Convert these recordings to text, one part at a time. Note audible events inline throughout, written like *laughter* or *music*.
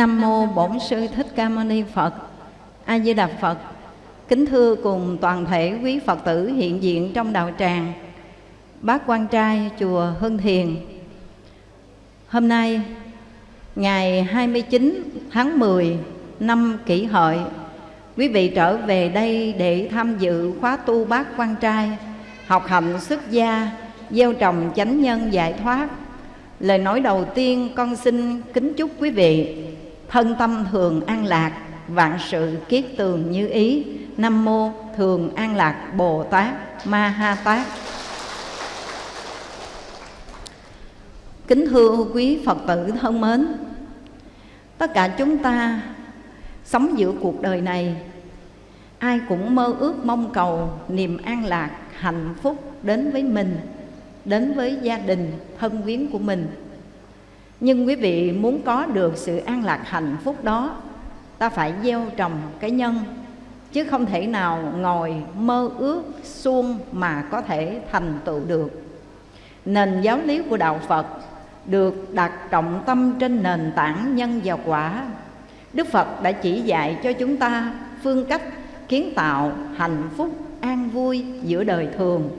Nam mô Bổn sư Thích Ca Mâu Ni Phật. A Di Đà Phật. Kính thưa cùng toàn thể quý Phật tử hiện diện trong đạo tràng. Bác quan trai chùa Hưng Thiền. Hôm nay ngày 29 tháng 10 năm Kỷ Hợi, quý vị trở về đây để tham dự khóa tu bác quan trai, học hạnh xuất gia, gieo trồng chánh nhân giải thoát Lời nói đầu tiên con xin kính chúc quý vị thân tâm thường an lạc, vạn sự kiết tường như ý. Nam mô Thường An Lạc Bồ Tát Ma Ha Tát. Kính thưa quý Phật tử thân mến, tất cả chúng ta sống giữa cuộc đời này, ai cũng mơ ước mong cầu niềm an lạc, hạnh phúc đến với mình đến với gia đình thân quyến của mình nhưng quý vị muốn có được sự an lạc hạnh phúc đó, ta phải gieo trồng cái nhân, chứ không thể nào ngồi mơ ước suông mà có thể thành tựu được. Nền giáo lý của đạo phật được đặt trọng tâm trên nền tảng nhân và quả. Đức phật đã chỉ dạy cho chúng ta phương cách kiến tạo hạnh phúc an vui giữa đời thường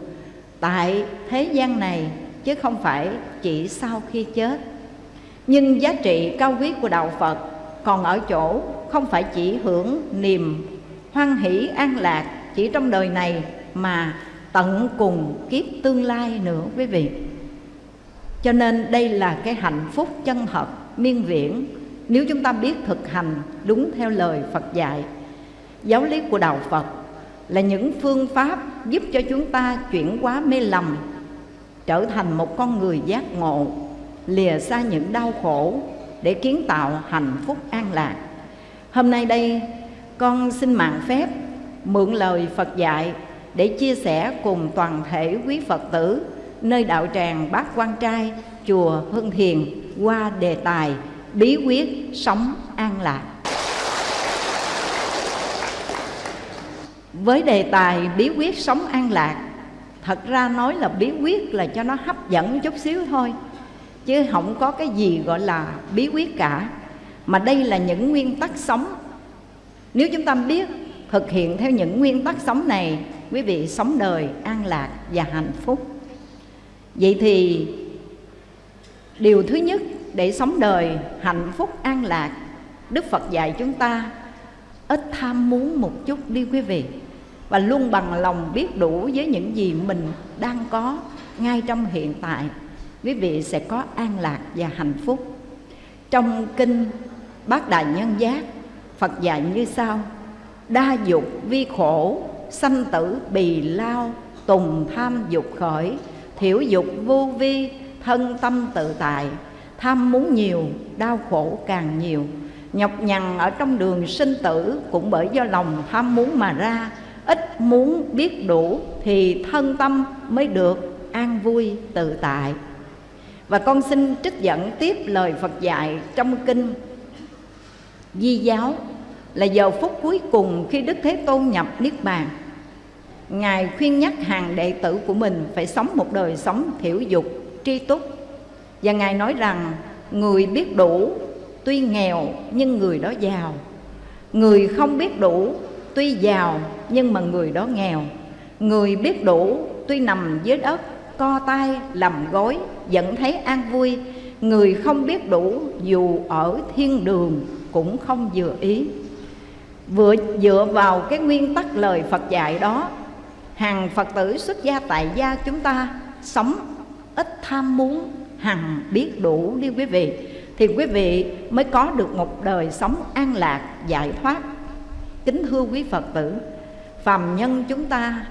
tại thế gian này, chứ không phải chỉ sau khi chết nhưng giá trị cao quý của đạo phật còn ở chỗ không phải chỉ hưởng niềm hoan hỷ an lạc chỉ trong đời này mà tận cùng kiếp tương lai nữa, quý vị. Cho nên đây là cái hạnh phúc chân thật, miên viễn. Nếu chúng ta biết thực hành đúng theo lời phật dạy, giáo lý của đạo phật là những phương pháp giúp cho chúng ta chuyển hóa mê lầm, trở thành một con người giác ngộ lìa xa những đau khổ để kiến tạo hạnh phúc an lạc. Hôm nay đây, con xin mạng phép mượn lời phật dạy để chia sẻ cùng toàn thể quý phật tử nơi đạo tràng bát quan trai, chùa hưng thiền qua đề tài bí quyết sống an lạc. Với đề tài bí quyết sống an lạc, thật ra nói là bí quyết là cho nó hấp dẫn chút xíu thôi chứ không có cái gì gọi là bí quyết cả. Mà đây là những nguyên tắc sống. Nếu chúng ta biết thực hiện theo những nguyên tắc sống này, quý vị sống đời an lạc và hạnh phúc. Vậy thì điều thứ nhất để sống đời hạnh phúc an lạc, đức phật dạy chúng ta ít tham muốn một chút đi quý vị. Và luôn bằng lòng biết đủ với những gì mình đang có ngay trong hiện tại quý vị sẽ có an lạc và hạnh phúc. Trong kinh bát đại nhân giác, phật dạy như sau. Đa dục vi khổ, sanh tử bì lao, tùng tham dục khởi. Thiểu dục vô vi, thân tâm tự tại. Tham muốn nhiều, đau khổ càng nhiều. Nhọc nhằn ở trong đường sinh tử cũng bởi do lòng tham muốn mà ra. Ít muốn biết đủ thì thân tâm mới được an vui, tự tại và con xin trích dẫn tiếp lời Phật dạy trong kinh. Di giáo là giờ phút cuối cùng khi Đức Thế Tôn nhập Niết Bàn. Ngài khuyên nhắc hàng đệ tử của mình phải sống một đời sống thiểu dục, tri túc. Và Ngài nói rằng người biết đủ tuy nghèo nhưng người đó giàu. Người không biết đủ tuy giàu nhưng mà người đó nghèo. Người biết đủ tuy nằm dưới đất co tay làm gối, vẫn thấy an vui. Người không biết đủ, dù ở thiên đường cũng không vừa ý. Vừa dựa vào cái nguyên tắc lời Phật dạy đó, Hàng Phật tử xuất gia tại gia chúng ta sống ít tham muốn, hằng biết đủ đi quý vị, Thì quý vị mới có được một đời sống an lạc, giải thoát. Kính thưa quý Phật tử, phàm nhân chúng ta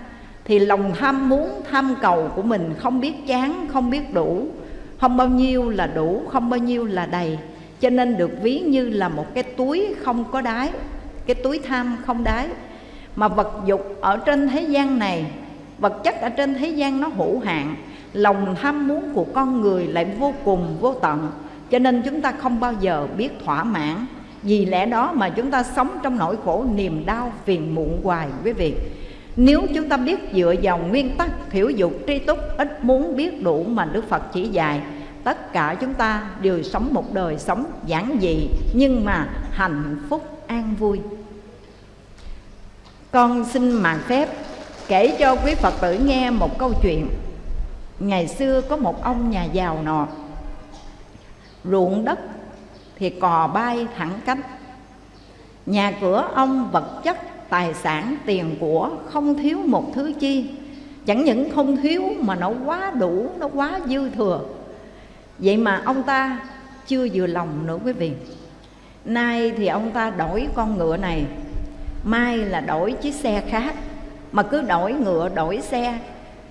thì lòng tham muốn, tham cầu của mình không biết chán, không biết đủ. Không bao nhiêu là đủ, không bao nhiêu là đầy. Cho nên được ví như là một cái túi không có đáy, cái túi tham không đáy. Mà vật dục ở trên thế gian này, vật chất ở trên thế gian nó hữu hạn. Lòng tham muốn của con người lại vô cùng, vô tận. Cho nên chúng ta không bao giờ biết thỏa mãn. Vì lẽ đó mà chúng ta sống trong nỗi khổ niềm đau, phiền muộn hoài quý vị nếu chúng ta biết dựa vào nguyên tắc thiểu dục tri túc, ít muốn biết đủ mà Đức Phật chỉ dạy, Tất cả chúng ta đều sống một đời sống giản dị, Nhưng mà hạnh phúc an vui. Con xin mạng phép kể cho quý Phật tử nghe một câu chuyện. Ngày xưa có một ông nhà giàu nọ, Ruộng đất thì cò bay thẳng cánh. Nhà cửa ông vật chất tài sản tiền của không thiếu một thứ chi. Chẳng những không thiếu mà nó quá đủ, nó quá dư thừa. Vậy mà ông ta chưa vừa lòng nữa quý vị. Nay thì ông ta đổi con ngựa này. Mai là đổi chiếc xe khác, mà cứ đổi ngựa, đổi xe,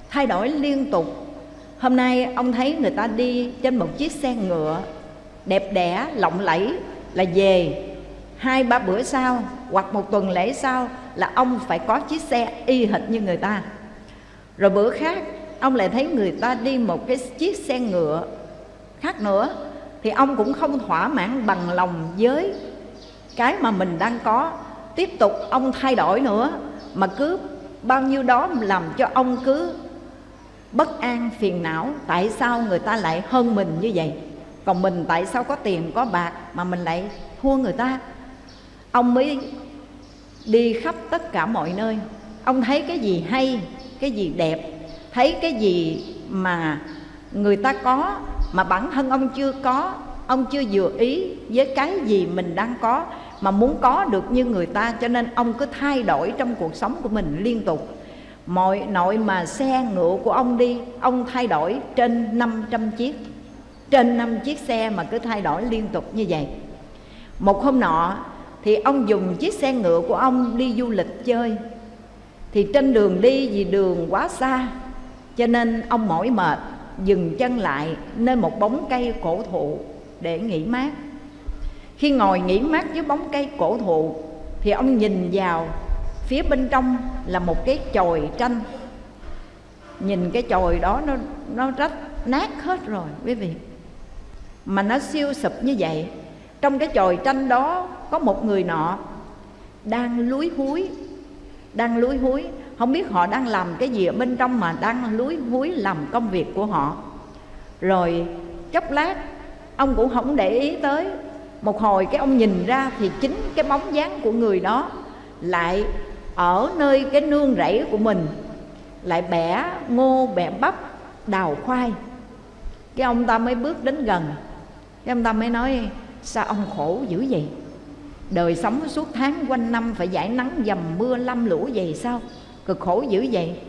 thay đổi liên tục. Hôm nay ông thấy người ta đi trên một chiếc xe ngựa, đẹp đẽ, lộng lẫy là về hai ba bữa sau hoặc một tuần lễ sau là ông phải có chiếc xe y hệt như người ta. Rồi bữa khác, ông lại thấy người ta đi một cái chiếc xe ngựa khác nữa, thì ông cũng không thỏa mãn bằng lòng với cái mà mình đang có. Tiếp tục ông thay đổi nữa, mà cứ bao nhiêu đó làm cho ông cứ bất an, phiền não. Tại sao người ta lại hơn mình như vậy? Còn mình tại sao có tiền, có bạc mà mình lại thua người ta? Ông mới đi khắp tất cả mọi nơi. Ông thấy cái gì hay, cái gì đẹp, thấy cái gì mà người ta có, mà bản thân ông chưa có, ông chưa vừa ý với cái gì mình đang có, mà muốn có được như người ta, cho nên ông cứ thay đổi trong cuộc sống của mình liên tục. Mọi nội mà xe ngựa của ông đi, ông thay đổi trên 500 chiếc, trên 5 chiếc xe mà cứ thay đổi liên tục như vậy. Một hôm nọ thì ông dùng chiếc xe ngựa của ông đi du lịch chơi. Thì trên đường đi, vì đường quá xa, cho nên ông mỏi mệt, dừng chân lại nơi một bóng cây cổ thụ để nghỉ mát. Khi ngồi nghỉ mát dưới bóng cây cổ thụ, thì ông nhìn vào, phía bên trong là một cái chòi tranh. Nhìn cái chòi đó, nó nó rách nát hết rồi, quý vị. Mà nó siêu sụp như vậy trong cái chòi tranh đó có một người nọ đang lúi húi, đang lúi húi. Không biết họ đang làm cái gì ở bên trong mà đang lúi húi làm công việc của họ. Rồi chốc lát, ông cũng không để ý tới. Một hồi cái ông nhìn ra thì chính cái bóng dáng của người đó lại ở nơi cái nương rẫy của mình, lại bẻ ngô, bẻ bắp, đào khoai. Cái ông ta mới bước đến gần. Cái ông ta mới nói sao ông khổ dữ vậy? Đời sống suốt tháng quanh năm phải giải nắng dầm mưa lâm lũ vậy sao? Cực khổ dữ vậy.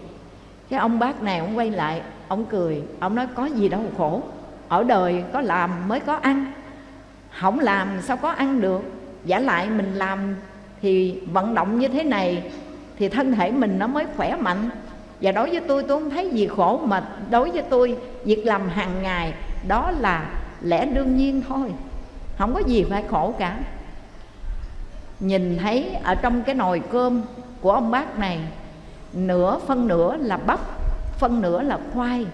Cái ông bác này ông quay lại, ông cười, ông nói có gì đâu khổ. Ở đời có làm mới có ăn. Không làm sao có ăn được. Giả lại mình làm thì vận động như thế này thì thân thể mình nó mới khỏe mạnh. Và đối với tôi tôi không thấy gì khổ, mà đối với tôi, việc làm hàng ngày đó là lẽ đương nhiên thôi không có gì phải khổ cả. Nhìn thấy ở trong cái nồi cơm của ông bác này, nửa phân nửa là bắp, phân nửa là khoai.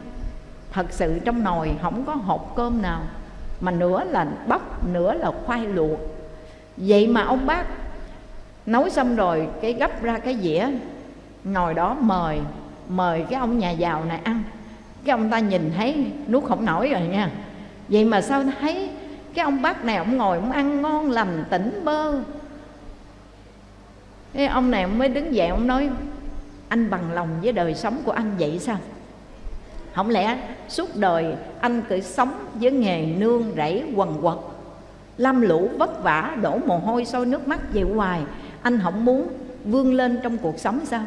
Thật sự trong nồi không có hộp cơm nào, mà nửa là bắp, nửa là khoai luộc. Vậy mà ông bác nấu xong rồi, cái gấp ra cái dĩa, ngồi đó mời mời cái ông nhà giàu này ăn. Cái ông ta nhìn thấy nuốt không nổi rồi nha. Vậy mà sao thấy cái ông bác này ông ngồi ông ăn ngon lành, tỉnh bơ. Cái ông này mới đứng dậy ông nói, anh bằng lòng với đời sống của anh vậy sao? Không lẽ suốt đời anh cứ sống với nghề nương rẫy quần quật, lam lũ vất vả đổ mồ hôi sôi nước mắt về hoài, anh không muốn vươn lên trong cuộc sống sao?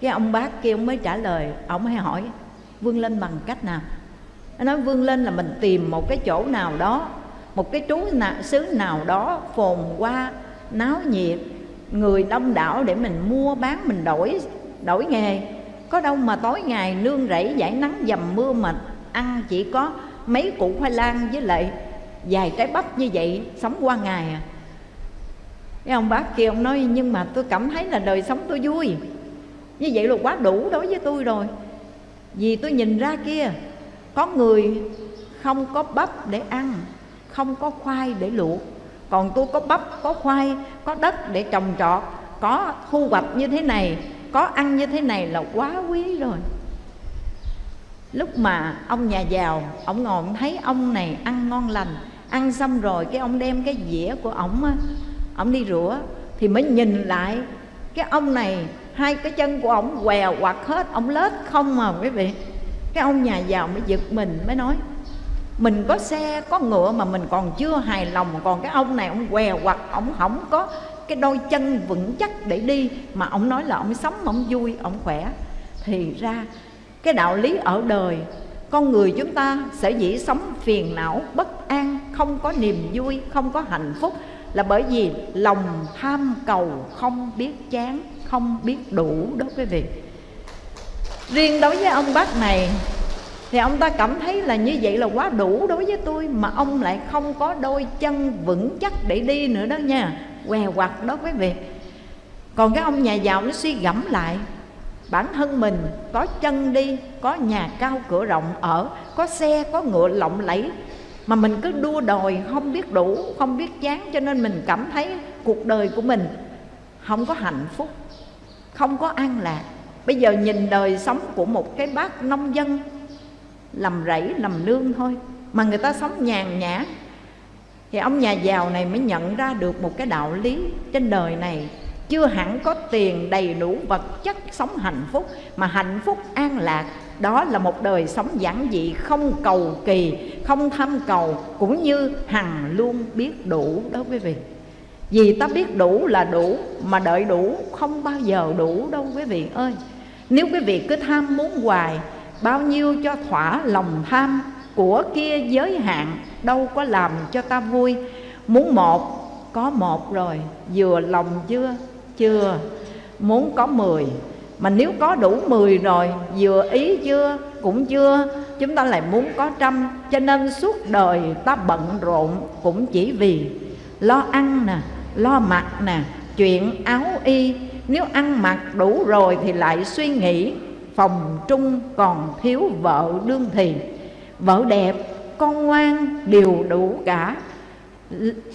Cái ông bác kia ông mới trả lời, ông mới hỏi, vươn lên bằng cách nào? Nó nói, vươn lên là mình tìm một cái chỗ nào đó một cái trú nào, xứ nào đó phồn hoa náo nhiệt người đông đảo để mình mua bán mình đổi đổi nghề. Có đâu mà tối ngày nương rẫy giải nắng dầm mưa mà ăn chỉ có mấy củ khoai lang với lại vài trái bắp như vậy sống qua ngày à. Cái ông bác kia ông nói nhưng mà tôi cảm thấy là đời sống tôi vui. Như vậy là quá đủ đối với tôi rồi. Vì tôi nhìn ra kia có người không có bắp để ăn không có khoai để luộc. Còn tôi có bắp, có khoai, có đất để trồng trọt, có thu hoạch như thế này, có ăn như thế này là quá quý rồi. Lúc mà ông nhà giàu, ông ngồi ông thấy ông này ăn ngon lành, ăn xong rồi cái ông đem cái dĩa của ổng á, ông đi rửa thì mới nhìn lại cái ông này, hai cái chân của ổng què quặt hết, ông lết không mà quý vị. Cái ông nhà giàu mới giật mình, mới nói mình có xe, có ngựa mà mình còn chưa hài lòng. Còn cái ông này, ông què hoặc ông không có cái đôi chân vững chắc để đi. Mà ông nói là ông sống ông vui, ông khỏe. Thì ra, cái đạo lý ở đời, con người chúng ta sẽ dĩ sống phiền não, bất an, không có niềm vui, không có hạnh phúc là bởi vì lòng tham cầu không biết chán, không biết đủ đó quý vị riêng đối với ông bác này thì ông ta cảm thấy là như vậy là quá đủ đối với tôi, mà ông lại không có đôi chân vững chắc để đi nữa đó nha. Què quặt đó quý vị. Còn cái ông nhà giàu nó suy gẫm lại. Bản thân mình có chân đi, có nhà cao cửa rộng ở, có xe, có ngựa lộng lẫy, mà mình cứ đua đòi không biết đủ, không biết chán cho nên mình cảm thấy cuộc đời của mình không có hạnh phúc, không có an lạc. Bây giờ nhìn đời sống của một cái bác nông dân làm rẫy làm nương thôi. Mà người ta sống nhàn nhã. Thì ông nhà giàu này mới nhận ra được một cái đạo lý trên đời này. Chưa hẳn có tiền đầy đủ vật chất sống hạnh phúc, mà hạnh phúc an lạc. Đó là một đời sống giản dị, không cầu kỳ, không tham cầu, cũng như hằng luôn biết đủ đó quý vị. Vì ta biết đủ là đủ, mà đợi đủ không bao giờ đủ đâu quý vị ơi. Nếu quý vị cứ tham muốn hoài bao nhiêu cho thỏa lòng tham của kia giới hạn, đâu có làm cho ta vui. Muốn một, có một rồi, vừa lòng chưa? Chưa. Muốn có mười, mà nếu có đủ mười rồi, vừa ý chưa? Cũng chưa. Chúng ta lại muốn có trăm, cho nên suốt đời ta bận rộn cũng chỉ vì lo ăn nè, lo mặc nè, chuyện áo y. Nếu ăn mặc đủ rồi thì lại suy nghĩ phòng trung còn thiếu vợ đương thì. Vợ đẹp, con ngoan đều đủ cả.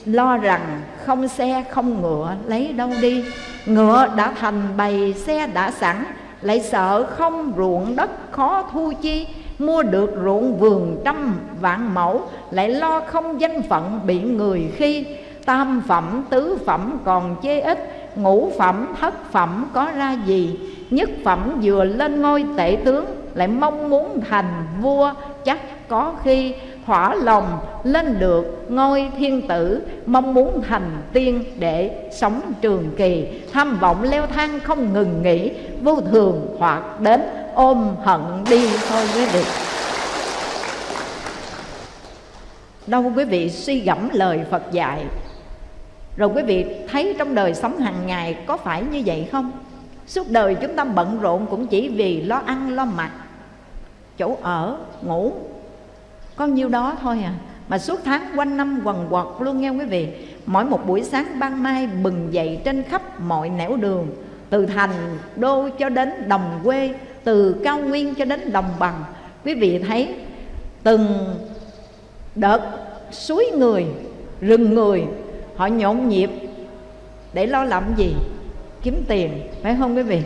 Lo rằng không xe, không ngựa, lấy đâu đi. Ngựa đã thành bầy, xe đã sẵn. Lại sợ không ruộng đất khó thu chi. Mua được ruộng vườn trăm vạn mẫu, lại lo không danh phận bị người khi. Tam phẩm, tứ phẩm còn chê ít, ngũ phẩm, thất phẩm có ra gì? Nhất phẩm vừa lên ngôi tể tướng, lại mong muốn thành vua, chắc có khi thỏa lòng lên được ngôi thiên tử, mong muốn thành tiên để sống trường kỳ. Tham vọng leo thang không ngừng nghỉ, vô thường hoặc đến ôm hận đi thôi quý vị. Đâu quý vị suy gẫm lời phật dạy? Rồi quý vị thấy trong đời sống hàng ngày có phải như vậy không? Suốt đời chúng ta bận rộn cũng chỉ vì lo ăn, lo mặc. Chỗ ở, ngủ, có nhiêu đó thôi à. Mà suốt tháng quanh năm quần quật luôn nghe quý vị. Mỗi một buổi sáng ban mai bừng dậy trên khắp mọi nẻo đường. Từ thành đô cho đến đồng quê, từ cao nguyên cho đến đồng bằng. Quý vị thấy từng đợt suối người, rừng người, họ nhộn nhịp để lo làm gì? Kiếm tiền, phải không quý vị?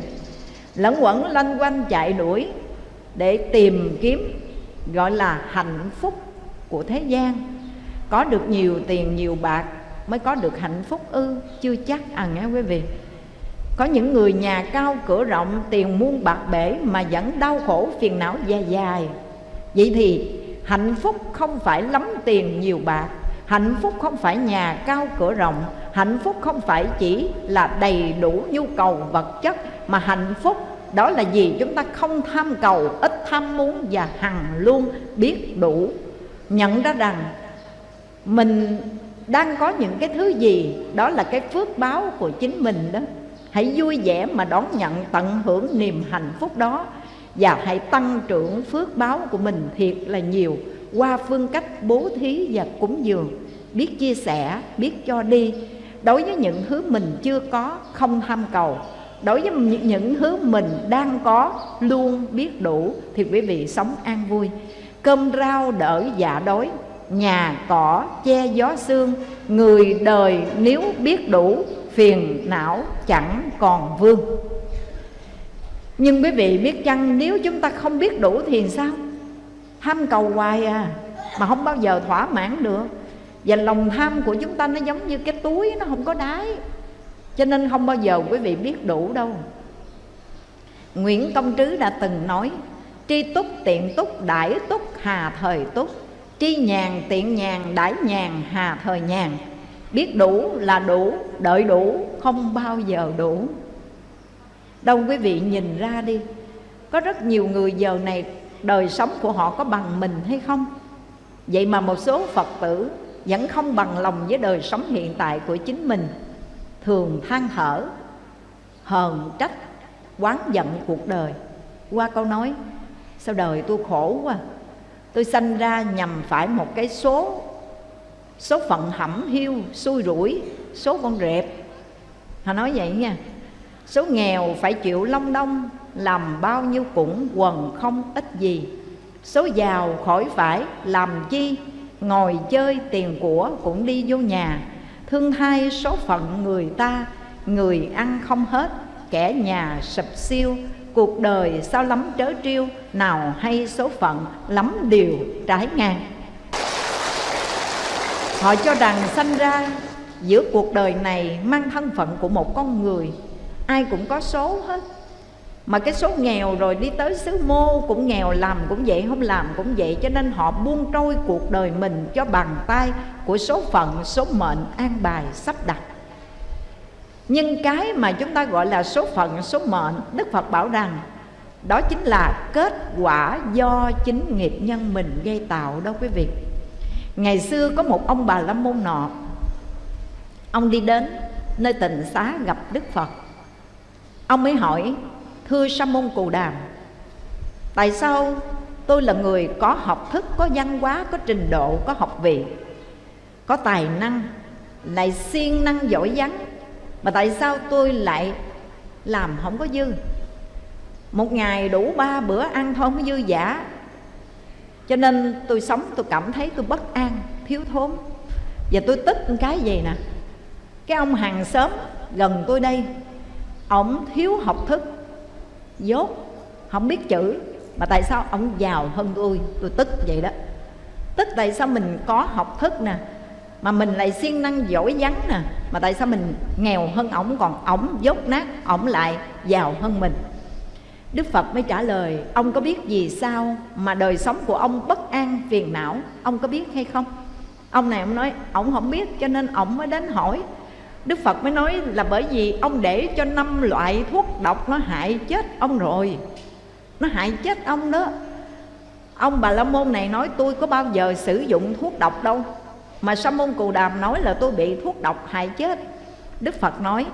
Lẫn quẩn lanh quanh chạy đuổi để tìm kiếm, gọi là hạnh phúc của thế gian. Có được nhiều tiền, nhiều bạc mới có được hạnh phúc ư? Chưa chắc à nghe quý vị. Có những người nhà cao cửa rộng, tiền muôn bạc bể mà vẫn đau khổ, phiền não dài dài vậy thì hạnh phúc không phải lắm tiền, nhiều bạc hạnh phúc không phải nhà cao cửa rộng, hạnh phúc không phải chỉ là đầy đủ nhu cầu vật chất, mà hạnh phúc đó là gì? Chúng ta không tham cầu, ít tham muốn và hằng luôn biết đủ. Nhận ra rằng mình đang có những cái thứ gì, đó là cái phước báo của chính mình đó. Hãy vui vẻ mà đón nhận, tận hưởng niềm hạnh phúc đó. Và hãy tăng trưởng phước báo của mình thiệt là nhiều qua phương cách bố thí và cúng dường, biết chia sẻ, biết cho đi. Đối với những thứ mình chưa có, không tham cầu. Đối với những thứ mình đang có, luôn biết đủ, thì quý vị sống an vui. Cơm rau đỡ dạ đói nhà cỏ che gió sương. Người đời nếu biết đủ, phiền não chẳng còn vương. Nhưng quý vị biết chăng, nếu chúng ta không biết đủ thì sao? Tham cầu hoài à mà không bao giờ thỏa mãn được. Và lòng tham của chúng ta nó giống như cái túi nó không có đáy. Cho nên không bao giờ quý vị biết đủ đâu. Nguyễn Công Trứ đã từng nói Tri túc tiện túc đãi túc hà thời túc. Tri nhàn tiện nhàn đãi nhàn hà thời nhàn. Biết đủ là đủ, đợi đủ, không bao giờ đủ. Đâu quý vị nhìn ra đi Có rất nhiều người giờ này đời sống của họ có bằng mình hay không? Vậy mà một số Phật tử vẫn không bằng lòng với đời sống hiện tại của chính mình. Thường than thở, hờn trách, quán giận cuộc đời. Qua câu nói Sao đời tôi khổ quá? Tôi sanh ra nhằm phải một cái số Số phận hẩm hiu, xui rủi Số con rệp. Họ nói vậy nha. Số nghèo phải chịu long đông làm bao nhiêu cũng quần không ít gì. Số giàu khỏi phải, làm chi? Ngồi chơi tiền của cũng đi vô nhà. Thương hai số phận người ta, Người ăn không hết, Kẻ nhà sập siêu. Cuộc đời sao lắm trớ triêu Nào hay số phận lắm điều trái ngang. Họ cho rằng sanh ra giữa cuộc đời này mang thân phận của một con người. Ai cũng có số hết mà cái số nghèo rồi đi tới xứ mô cũng nghèo làm cũng vậy, không làm cũng vậy, cho nên họ buông trôi cuộc đời mình cho bàn tay của số phận, số mệnh an bài sắp đặt. Nhưng cái mà chúng ta gọi là số phận, số mệnh, đức phật bảo rằng, đó chính là kết quả do chính nghiệp nhân mình gây tạo đó quý vị. Ngày xưa có một ông bà la môn nọ, ông đi đến nơi tịnh xá gặp đức phật. Ông mới hỏi Thưa Sa môn Cù Đàm Tại sao tôi là người có học thức, có văn hóa, có trình độ, có học vị Có tài năng, lại siêng năng giỏi vắng Mà tại sao tôi lại làm không có dư? Một ngày đủ ba bữa ăn thôi không có dư giả. Cho nên tôi sống tôi cảm thấy tôi bất an, thiếu thốn. Và tôi tức cái gì nè? Cái ông hàng xóm gần tôi đây Ông thiếu học thức dốt, không biết chữ. Mà tại sao ông giàu hơn tôi? Tôi tức vậy đó. Tức tại sao mình có học thức nè, mà mình lại siêng năng giỏi vắng nè, mà tại sao mình nghèo hơn ổng? Còn ổng dốt nát, ổng lại giàu hơn mình. Đức Phật mới trả lời, Ông có biết vì sao mà đời sống của ông bất an, phiền não? Ông có biết hay không? Ông này ông nói, Ông không biết, cho nên ông mới đến hỏi Đức Phật mới nói là bởi vì ông để cho năm loại thuốc độc nó hại chết ông rồi. Nó hại chết ông đó. Ông Bà La Môn này nói, tôi có bao giờ sử dụng thuốc độc đâu, Mà Sa môn Cù Đàm nói là tôi bị thuốc độc hại chết. Đức Phật nói,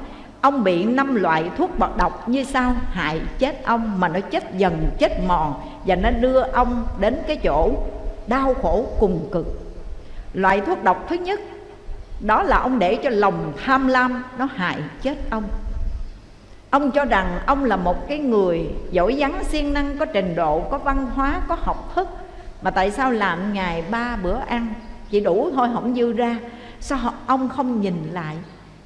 Ông bị năm loại thuốc bọt độc như sao Hại chết ông mà nó chết dần, chết mòn Và nó đưa ông đến cái chỗ đau khổ cùng cực. Loại thuốc độc thứ nhất đó là ông để cho lòng tham lam nó hại chết ông. Ông cho rằng ông là một cái người giỏi vắng siêng năng, có trình độ, có văn hóa, có học thức. Mà tại sao làm ngày ba bữa ăn? Chỉ đủ thôi, không dư ra. Sao ông không nhìn lại?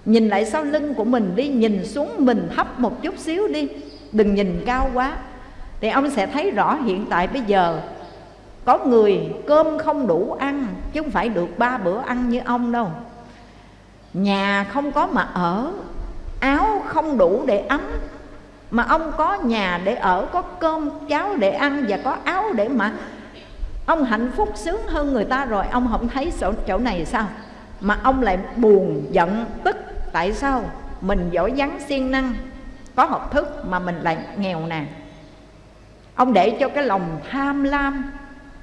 Nhìn lại sau lưng của mình đi, nhìn xuống mình thấp một chút xíu đi. Đừng nhìn cao quá. Thì ông sẽ thấy rõ hiện tại bây giờ. Có người cơm không đủ ăn, chứ không phải được ba bữa ăn như ông đâu. Nhà không có mà ở Áo không đủ để ấm. Mà ông có nhà để ở Có cơm cháo để ăn Và có áo để mặc. Ông hạnh phúc sướng hơn người ta rồi Ông không thấy chỗ, chỗ này sao? Mà ông lại buồn giận tức. Tại sao? Mình giỏi giắng siêng năng Có học thức mà mình lại nghèo nàn. Ông để cho cái lòng tham lam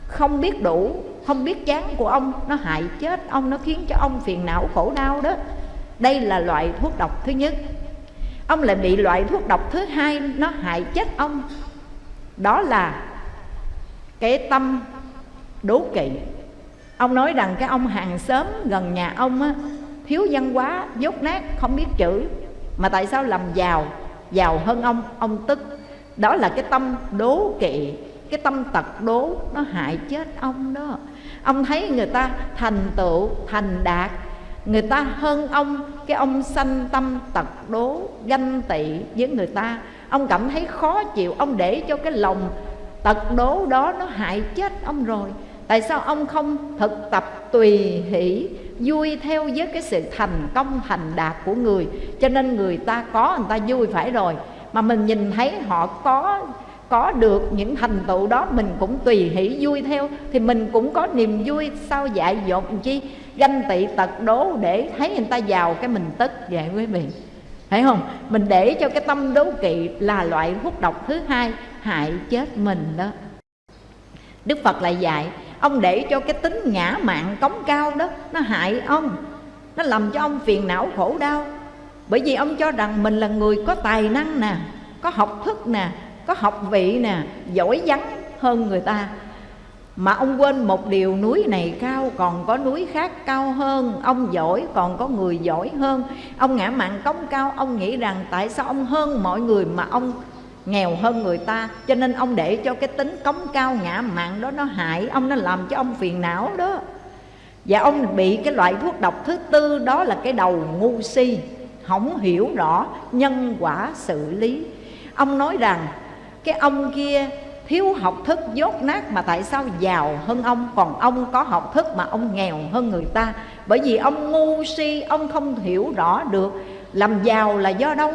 không biết đủ không biết chán của ông nó hại chết ông nó khiến cho ông phiền não khổ đau đó. Đây là loại thuốc độc thứ nhất. Ông lại bị loại thuốc độc thứ hai nó hại chết ông. Đó là cái tâm đố kỵ. Ông nói rằng cái ông hàng xóm gần nhà ông á, thiếu văn hóa dốt nát không biết chữ mà tại sao làm giàu giàu hơn ông ông tức. Đó là cái tâm đố kỵ cái tâm tật đố nó hại chết ông đó. Ông thấy người ta thành tựu, thành đạt, người ta hơn ông, cái ông sanh tâm tật đố, ganh tị với người ta. Ông cảm thấy khó chịu, ông để cho cái lòng tật đố đó nó hại chết ông rồi. Tại sao ông không thực tập tùy hỷ, vui theo với cái sự thành công, thành đạt của người? Cho nên người ta có, người ta vui phải rồi. Mà mình nhìn thấy họ có có được những thành tựu đó, mình cũng tùy hỷ vui theo, thì mình cũng có niềm vui. Sao dại dột chi? Ganh tị tật đố để thấy người ta giàu, cái mình tức vậy quý vị. Thấy không? Mình để cho cái tâm đố kỵ là loại thuốc độc thứ hai, hại chết mình đó. Đức phật lại dạy, ông để cho cái tính ngã mạng cống cao đó, nó hại ông. Nó làm cho ông phiền não khổ đau. Bởi vì ông cho rằng mình là người có tài năng nè, có học thức nè có học vị nè, giỏi vắng hơn người ta. Mà ông quên một điều, núi này cao còn có núi khác cao hơn. Ông giỏi còn có người giỏi hơn. Ông ngã mạn cống cao, Ông nghĩ rằng tại sao ông hơn mọi người mà ông nghèo hơn người ta? Cho nên ông để cho cái tính cống cao, ngã mạn đó nó hại. Ông nó làm cho ông phiền não đó. Và ông bị cái loại thuốc độc thứ tư, đó là cái đầu ngu si. Không hiểu rõ, nhân quả xử lý. Ông nói rằng cái ông kia thiếu học thức, dốt nát mà tại sao giàu hơn ông? Còn ông có học thức mà ông nghèo hơn người ta. Bởi vì ông ngu si, ông không hiểu rõ được. Làm giàu là do đâu?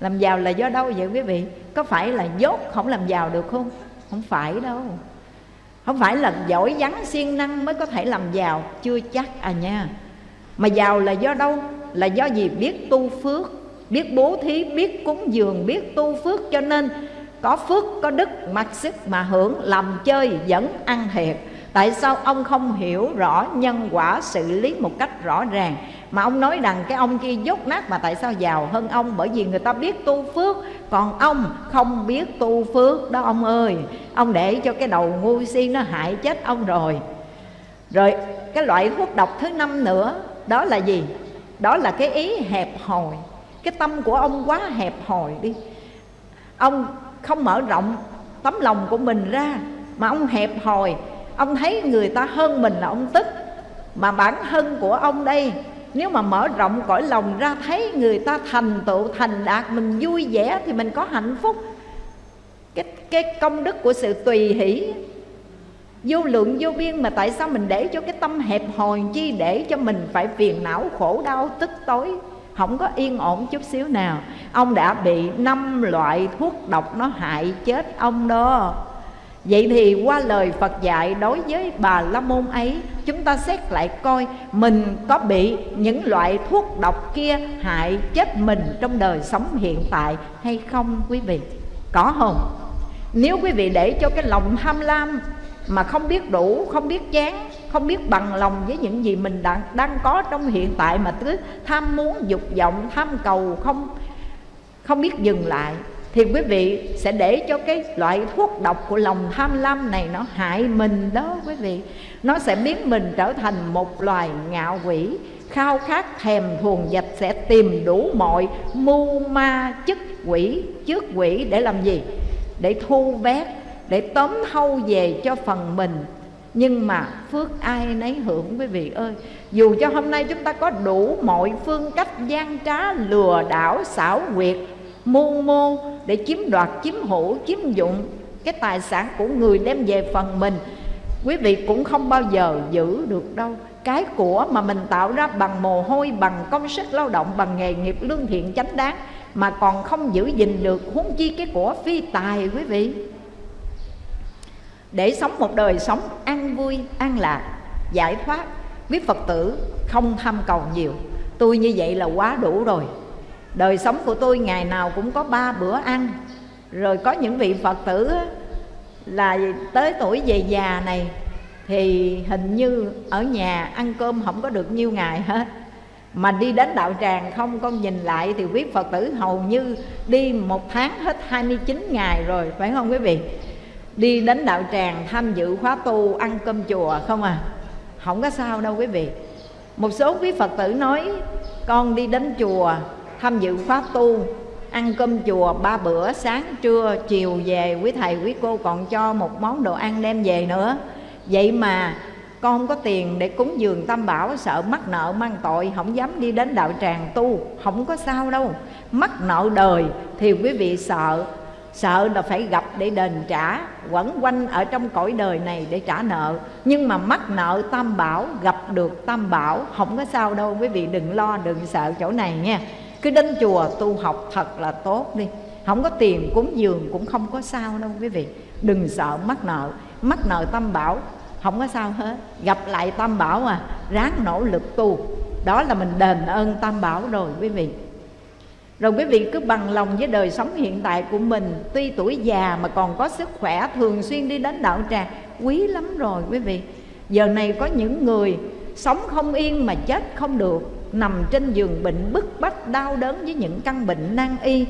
Làm giàu là do đâu vậy quý vị? Có phải là dốt không làm giàu được không? Không phải đâu. Không phải là giỏi vắng siêng năng mới có thể làm giàu. Chưa chắc à nha. Mà giàu là do đâu? Là do gì? Biết tu phước, biết bố thí, biết cúng dường, biết tu phước. Cho nên có phước, có đức, mặc sức mà hưởng làm chơi vẫn ăn thiệt tại sao ông không hiểu rõ nhân quả xử lý một cách rõ ràng? Mà ông nói rằng cái ông kia dốt nát mà tại sao giàu hơn ông? Bởi vì người ta biết tu phước, còn ông không biết tu phước đó ông ơi. Ông để cho cái đầu ngu si nó hại chết ông rồi. Rồi cái loại thuốc độc thứ năm nữa, đó là gì? Đó là cái ý hẹp hòi. Cái tâm của ông quá hẹp hòi đi. Ông không mở rộng tấm lòng của mình ra, mà ông hẹp hòi. Ông thấy người ta hơn mình là ông tức, mà bản thân của ông đây, nếu mà mở rộng cõi lòng ra, thấy người ta thành tựu, thành đạt, mình vui vẻ thì mình có hạnh phúc. Cái cái công đức của sự tùy hỷ, vô lượng, vô biên, mà tại sao mình để cho cái tâm hẹp hòi chi để cho mình phải phiền não, khổ đau, tức tối? Không có yên ổn chút xíu nào ông đã bị năm loại thuốc độc nó hại chết ông đó Vậy thì qua lời Phật dạy đối với bà La Môn ấy Chúng ta xét lại coi mình có bị những loại thuốc độc kia hại chết mình trong đời sống hiện tại hay không quý vị? Có không? Nếu quý vị để cho cái lòng tham lam mà không biết đủ, không biết chán không biết bằng lòng với những gì mình đang, đang có trong hiện tại mà cứ tham muốn dục vọng tham cầu không không biết dừng lại. Thì quý vị sẽ để cho cái loại thuốc độc của lòng tham lam này nó hại mình đó quý vị. Nó sẽ biến mình trở thành một loài ngạo quỷ khao khát thèm thuồng dạch sẽ tìm đủ mọi mưu ma chức quỷ trước quỷ để làm gì? Để thu vét để tóm thâu về cho phần mình nhưng mà phước ai nấy hưởng quý vị ơi. Dù cho hôm nay chúng ta có đủ mọi phương cách gian trá, lừa đảo, xảo quyệt, mưu mô để chiếm đoạt, chiếm hữu, chiếm dụng cái tài sản của người đem về phần mình, quý vị cũng không bao giờ giữ được đâu. Cái của mà mình tạo ra bằng mồ hôi, bằng công sức lao động, bằng nghề nghiệp lương thiện chánh đáng mà còn không giữ gìn được, huống chi cái của phi tài, quý vị để sống một đời sống an vui, an lạc, giải thoát quý phật tử không tham cầu nhiều. Tôi như vậy là quá đủ rồi. Đời sống của tôi ngày nào cũng có ba bữa ăn. Rồi có những vị phật tử là tới tuổi về già này, thì hình như ở nhà ăn cơm không có được nhiêu ngày hết. Mà đi đến đạo tràng không con nhìn lại thì quý Phật tử hầu như đi một tháng hết 29 ngày rồi, phải không quý vị? Đi đến đạo tràng tham dự khóa tu, ăn cơm chùa không à? Không có sao đâu quý vị. Một số quý Phật tử nói, con đi đến chùa, tham dự khóa tu, ăn cơm chùa ba bữa, sáng, trưa, chiều về, quý thầy, quý cô còn cho một món đồ ăn đem về nữa. Vậy mà con không có tiền để cúng dường tam bảo, sợ mắc nợ mang tội, không dám đi đến đạo tràng tu, không có sao đâu. Mắc nợ đời thì quý vị sợ sợ là phải gặp để đền trả, quẩn quanh ở trong cõi đời này để trả nợ. Nhưng mà mắc nợ tam bảo, gặp được tam bảo, không có sao đâu, quý vị đừng lo, đừng sợ chỗ này nha. Cứ đến chùa tu học thật là tốt đi. Không có tiền cúng dường cũng không có sao đâu, quý vị. Đừng sợ mắc nợ. Mắc nợ tam bảo, không có sao hết. Gặp lại tam bảo à ráng nỗ lực tu. Đó là mình đền ơn tam bảo rồi, quý vị rồi quý vị cứ bằng lòng với đời sống hiện tại của mình. Tuy tuổi già mà còn có sức khỏe, Thường xuyên đi đến đạo tràng Quý lắm rồi quý vị. Giờ này có những người sống không yên mà chết không được, Nằm trên giường bệnh bức bách, đau đớn với những căn bệnh nan y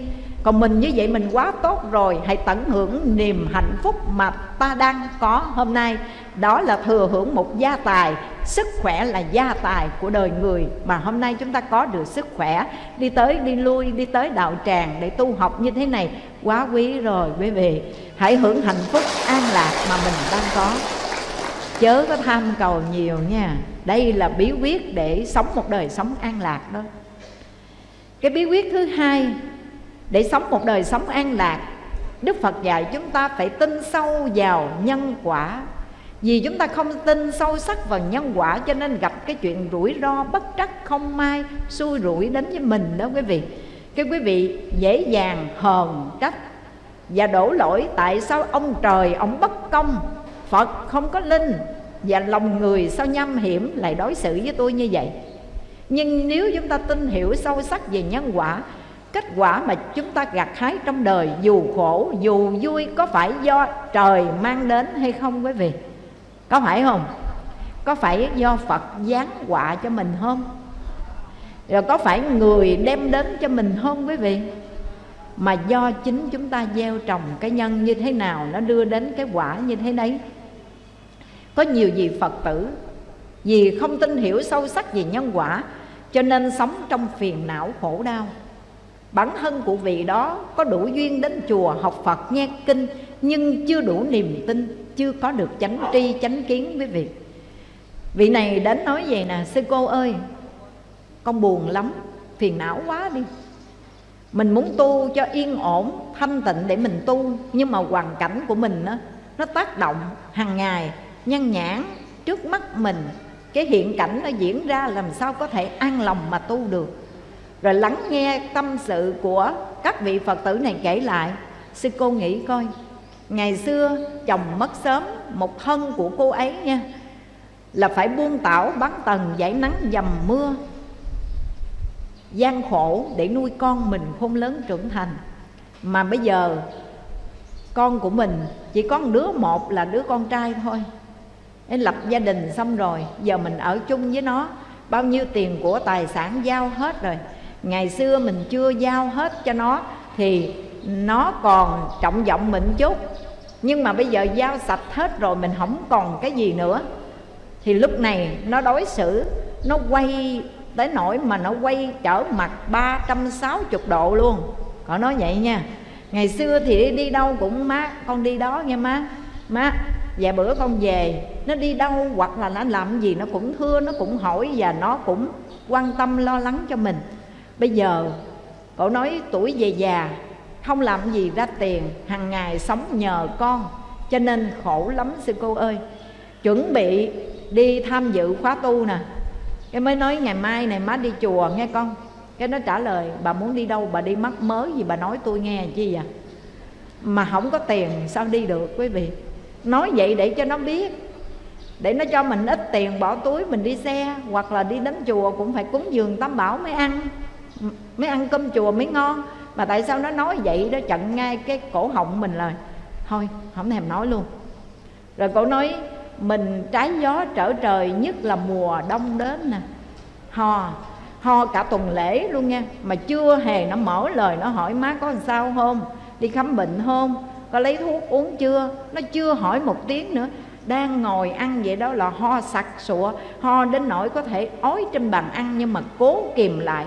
còn mình như vậy mình quá tốt rồi, hãy tận hưởng niềm hạnh phúc mà ta đang có hôm nay. Đó là thừa hưởng một gia tài. Sức khỏe là gia tài của đời người mà hôm nay chúng ta có được sức khỏe. Đi tới, đi lui, đi tới đạo tràng để tu học như thế này, quá quý rồi quý vị. Hãy hưởng hạnh phúc an lạc mà mình đang có. Chớ có tham cầu nhiều nha. Đây là bí quyết để sống một đời sống an lạc đó. Cái bí quyết thứ hai để sống một đời sống an lạc, Đức Phật dạy chúng ta phải tin sâu vào nhân quả. Vì chúng ta không tin sâu sắc vào nhân quả, Cho nên gặp cái chuyện rủi ro bất trắc không may, Xui rủi đến với mình đó quý vị. Cái quý vị dễ dàng hờn trách Và đổ lỗi tại sao ông trời, ông bất công, Phật không có linh Và lòng người sao nhâm hiểm lại đối xử với tôi như vậy. Nhưng nếu chúng ta tin hiểu sâu sắc về nhân quả kết quả mà chúng ta gặt hái trong đời, dù khổ, dù vui, có phải do trời mang đến hay không quý vị? Có phải không? Có phải do phật giáng quả cho mình không? Rồi có phải người đem đến cho mình không quý vị? Mà do chính chúng ta gieo trồng cái nhân như thế nào, nó đưa đến cái quả như thế đấy. Có nhiều gì phật tử vì không tin hiểu sâu sắc về nhân quả, cho nên sống trong phiền não khổ đau. Bản thân của vị đó có đủ duyên đến chùa học Phật nghe kinh Nhưng chưa đủ niềm tin Chưa có được chánh tri chánh kiến với vị. Vị này đến nói vậy nè Sư cô ơi Con buồn lắm Phiền não quá đi. Mình muốn tu cho yên ổn Thanh tịnh để mình tu Nhưng mà hoàn cảnh của mình đó, Nó tác động hàng ngày Nhân nhãn trước mắt mình. Cái hiện cảnh nó diễn ra Làm sao có thể an lòng mà tu được? Rồi lắng nghe tâm sự của các vị phật tử này kể lại. Sư cô nghĩ coi, ngày xưa chồng mất sớm, một thân của cô ấy nha, là phải buông tảo bán tầng giải nắng dầm mưa, gian khổ để nuôi con mình khôn lớn trưởng thành. Mà bây giờ, con của mình chỉ có một đứa một là đứa con trai thôi. Nên lập gia đình xong rồi, giờ mình ở chung với nó, bao nhiêu tiền của tài sản giao hết rồi ngày xưa mình chưa giao hết cho nó thì nó còn trọng vọng mình chút. Nhưng mà bây giờ giao sạch hết rồi mình không còn cái gì nữa. Thì lúc này nó đối xử nó quay tới nỗi mà nó quay trở mặt 360 độ luôn. Có nói vậy nha. Ngày xưa thì đi, đi đâu cũng má con đi đó nghe má. Má vài bữa con về nó đi đâu hoặc là nó làm gì nó cũng thưa nó cũng hỏi và nó cũng quan tâm lo lắng cho mình bây giờ, cậu nói tuổi về già, không làm gì ra tiền hàng ngày sống nhờ con, cho nên khổ lắm sư cô ơi. Chuẩn bị đi tham dự khóa tu nè. Cái mới nói ngày mai này má đi chùa nghe con. Cái nó trả lời, bà muốn đi đâu, bà đi mắc mới gì bà nói tôi nghe chi vậy? Mà không có tiền, sao đi được quý vị? Nói vậy để cho nó biết. Để nó cho mình ít tiền bỏ túi mình đi xe, hoặc là đi đến chùa cũng phải cúng dường tam bảo mới ăn mới ăn cơm chùa mới ngon. Mà tại sao nó nói vậy? Đó chặn ngay cái cổ họng mình là, thôi, không thèm nói luôn. Rồi cổ nói, mình trái gió trở trời, nhất là mùa đông đến nè. Ho ho cả tuần lễ luôn nha. Mà chưa hề nó mở lời, nó hỏi má có làm sao không? Đi khám bệnh không? Có lấy thuốc uống chưa? Nó chưa hỏi một tiếng nữa. Đang ngồi ăn vậy đó là ho sặc sụa. Ho đến nỗi có thể ói trên bàn ăn nhưng mà cố kìm lại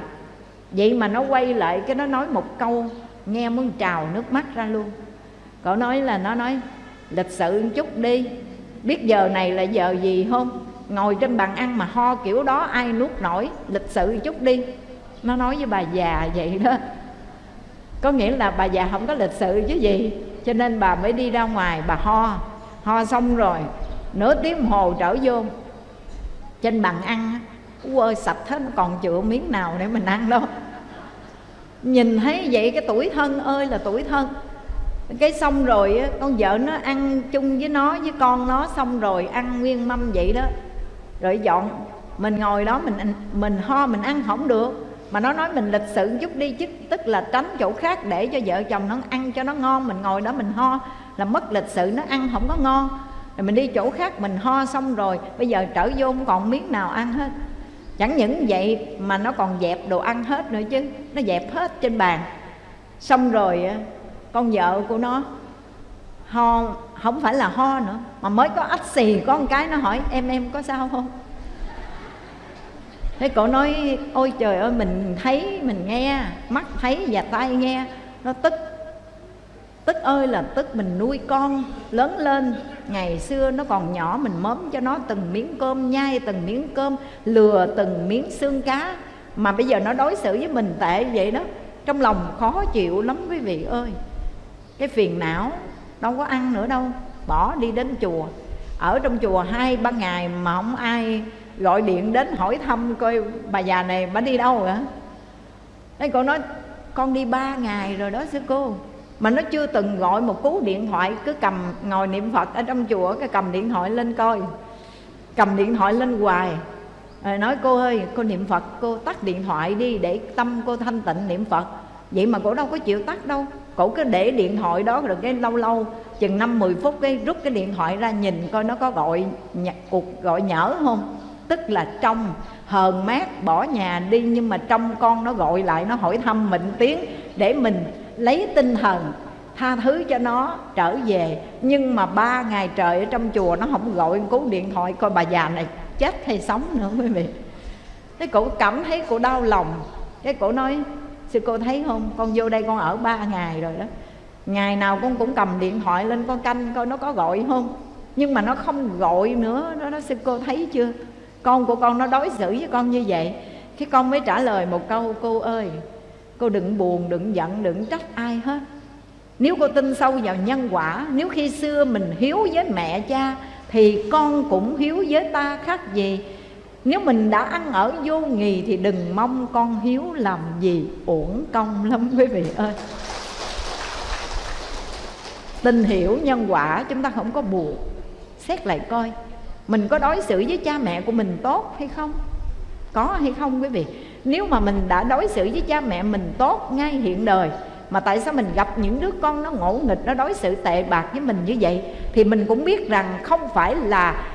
vậy mà nó quay lại cái nó nói một câu, nghe muốn trào nước mắt ra luôn. Cậu nói là nó nói, lịch sự một chút đi, biết giờ này là giờ gì không? Ngồi trên bàn ăn mà ho kiểu đó ai nuốt nổi, lịch sự một chút đi. Nó nói với bà già vậy đó. Có nghĩa là bà già không có lịch sự chứ gì, cho nên bà mới đi ra ngoài bà ho. Ho xong rồi, nửa tiếng hồ trở vô. Trên bàn ăn ơi, sạch hết còn chữa miếng nào để mình ăn đâu. Nhìn thấy vậy cái tuổi thân ơi là tuổi thân. Cái xong rồi con vợ nó ăn chung với nó, với con nó xong rồi ăn nguyên mâm vậy đó. Rồi dọn, mình ngồi đó, mình mình ho, mình ăn không được. Mà nó nói mình lịch sự chút đi chứ, tức là tránh chỗ khác để cho vợ chồng nó ăn cho nó ngon. Mình ngồi đó mình ho, là mất lịch sự, nó ăn không có ngon. Rồi mình đi chỗ khác, mình ho xong rồi, bây giờ trở vô không còn miếng nào ăn hết chẳng những vậy mà nó còn dẹp đồ ăn hết nữa chứ. Nó dẹp hết trên bàn. Xong rồi con vợ của nó, ho, không phải là ho nữa, mà mới có ách xì. Có một cái nó hỏi, em em có sao không? Thế cổ nói, ôi trời ơi, mình thấy, mình nghe, mắt thấy và tai nghe, nó tức tức ơi là tức mình nuôi con lớn lên. Ngày xưa nó còn nhỏ, mình mớm cho nó từng miếng cơm, nhai từng miếng cơm, lừa từng miếng xương cá. Mà bây giờ nó đối xử với mình tệ vậy đó, trong lòng khó chịu lắm quý vị ơi. Cái phiền não đâu có ăn nữa đâu, bỏ đi đến chùa. Ở trong chùa hai, ba ngày mà không ai gọi điện đến hỏi thăm coi bà già này bà đi đâu hả? Thế cô nói, con đi ba ngày rồi đó, sư cô. Mà nó chưa từng gọi một cú điện thoại, Cứ cầm ngồi niệm Phật ở trong chùa, Cái cầm điện thoại lên coi. Cầm điện thoại lên hoài. Rồi nói, cô ơi, cô niệm Phật, cô tắt điện thoại đi để tâm cô thanh tịnh niệm Phật. Vậy mà cổ đâu có chịu tắt đâu. Cổ cứ để điện thoại đó rồi cái lâu lâu, chừng năm, mười phút cái rút cái điện thoại ra nhìn coi nó có gọi cuộc gọi nhỡ không. Tức là trong hờn mát bỏ nhà đi, nhưng mà trong con nó gọi lại, nó hỏi thăm mình tiếng để mình lấy tinh thần, tha thứ cho nó trở về. Nhưng mà ba ngày trời ở trong chùa nó không gọi cú điện thoại, coi bà già này chết hay sống nữa quý vị. Thế cổ cảm thấy cổ đau lòng. Cái cổ nói, sư cô thấy không? Con vô đây con ở ba ngày rồi đó. Ngày nào con cũng cầm điện thoại lên con canh coi nó có gọi không. Nhưng mà nó không gọi nữa. Nó nói, sư cô thấy chưa? Con của con nó đối xử với con như vậy. Cái con mới trả lời một câu, cô ơi cô đừng buồn, đừng giận, đừng trách ai hết. Nếu cô tin sâu vào nhân quả, nếu khi xưa mình hiếu với mẹ cha, thì con cũng hiếu với ta khác gì. Nếu mình đã ăn ở vô nghì thì đừng mong con hiếu làm gì uổng công lắm, quý vị ơi. Tình hiểu nhân quả, chúng ta không có buồn. Xét lại coi, mình có đối xử với cha mẹ của mình tốt hay không? Có hay không, quý vị? Nếu mà mình đã đối xử với cha mẹ mình tốt ngay hiện đời mà tại sao mình gặp những đứa con nó ngỗ nghịch nó đối xử tệ bạc với mình như vậy? Thì mình cũng biết rằng không phải là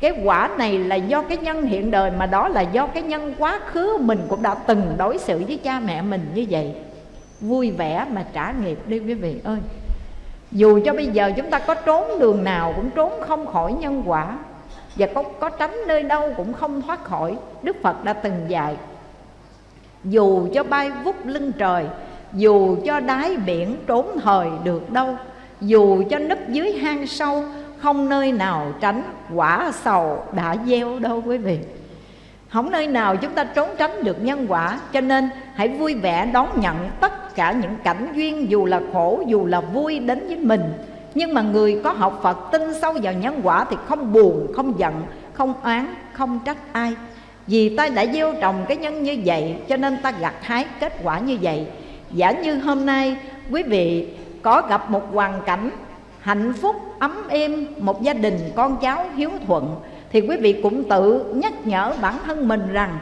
cái quả này là do cái nhân hiện đời mà đó là do cái nhân quá khứ mình cũng đã từng đối xử với cha mẹ mình như vậy. Vui vẻ mà trả nghiệp đi quý vị ơi. Dù cho bây giờ chúng ta có trốn đường nào cũng trốn không khỏi nhân quả và có, có tránh nơi đâu cũng không thoát khỏi đức phật đã từng dạy dù cho bay vút lưng trời dù cho đáy biển trốn thời được đâu dù cho nấp dưới hang sâu không nơi nào tránh quả sầu đã gieo đâu quý vị. Không nơi nào chúng ta trốn tránh được nhân quả cho nên hãy vui vẻ đón nhận tất cả những cảnh duyên dù là khổ dù là vui đến với mình. Nhưng mà người có học Phật tin sâu vào nhân quả thì không buồn, không giận, không oán, không trách ai. Vì ta đã gieo trồng cái nhân như vậy cho nên ta gặt hái kết quả như vậy. Giả như hôm nay quý vị có gặp một hoàn cảnh hạnh phúc, ấm êm, một gia đình con cháu hiếu thuận Thì quý vị cũng tự nhắc nhở bản thân mình rằng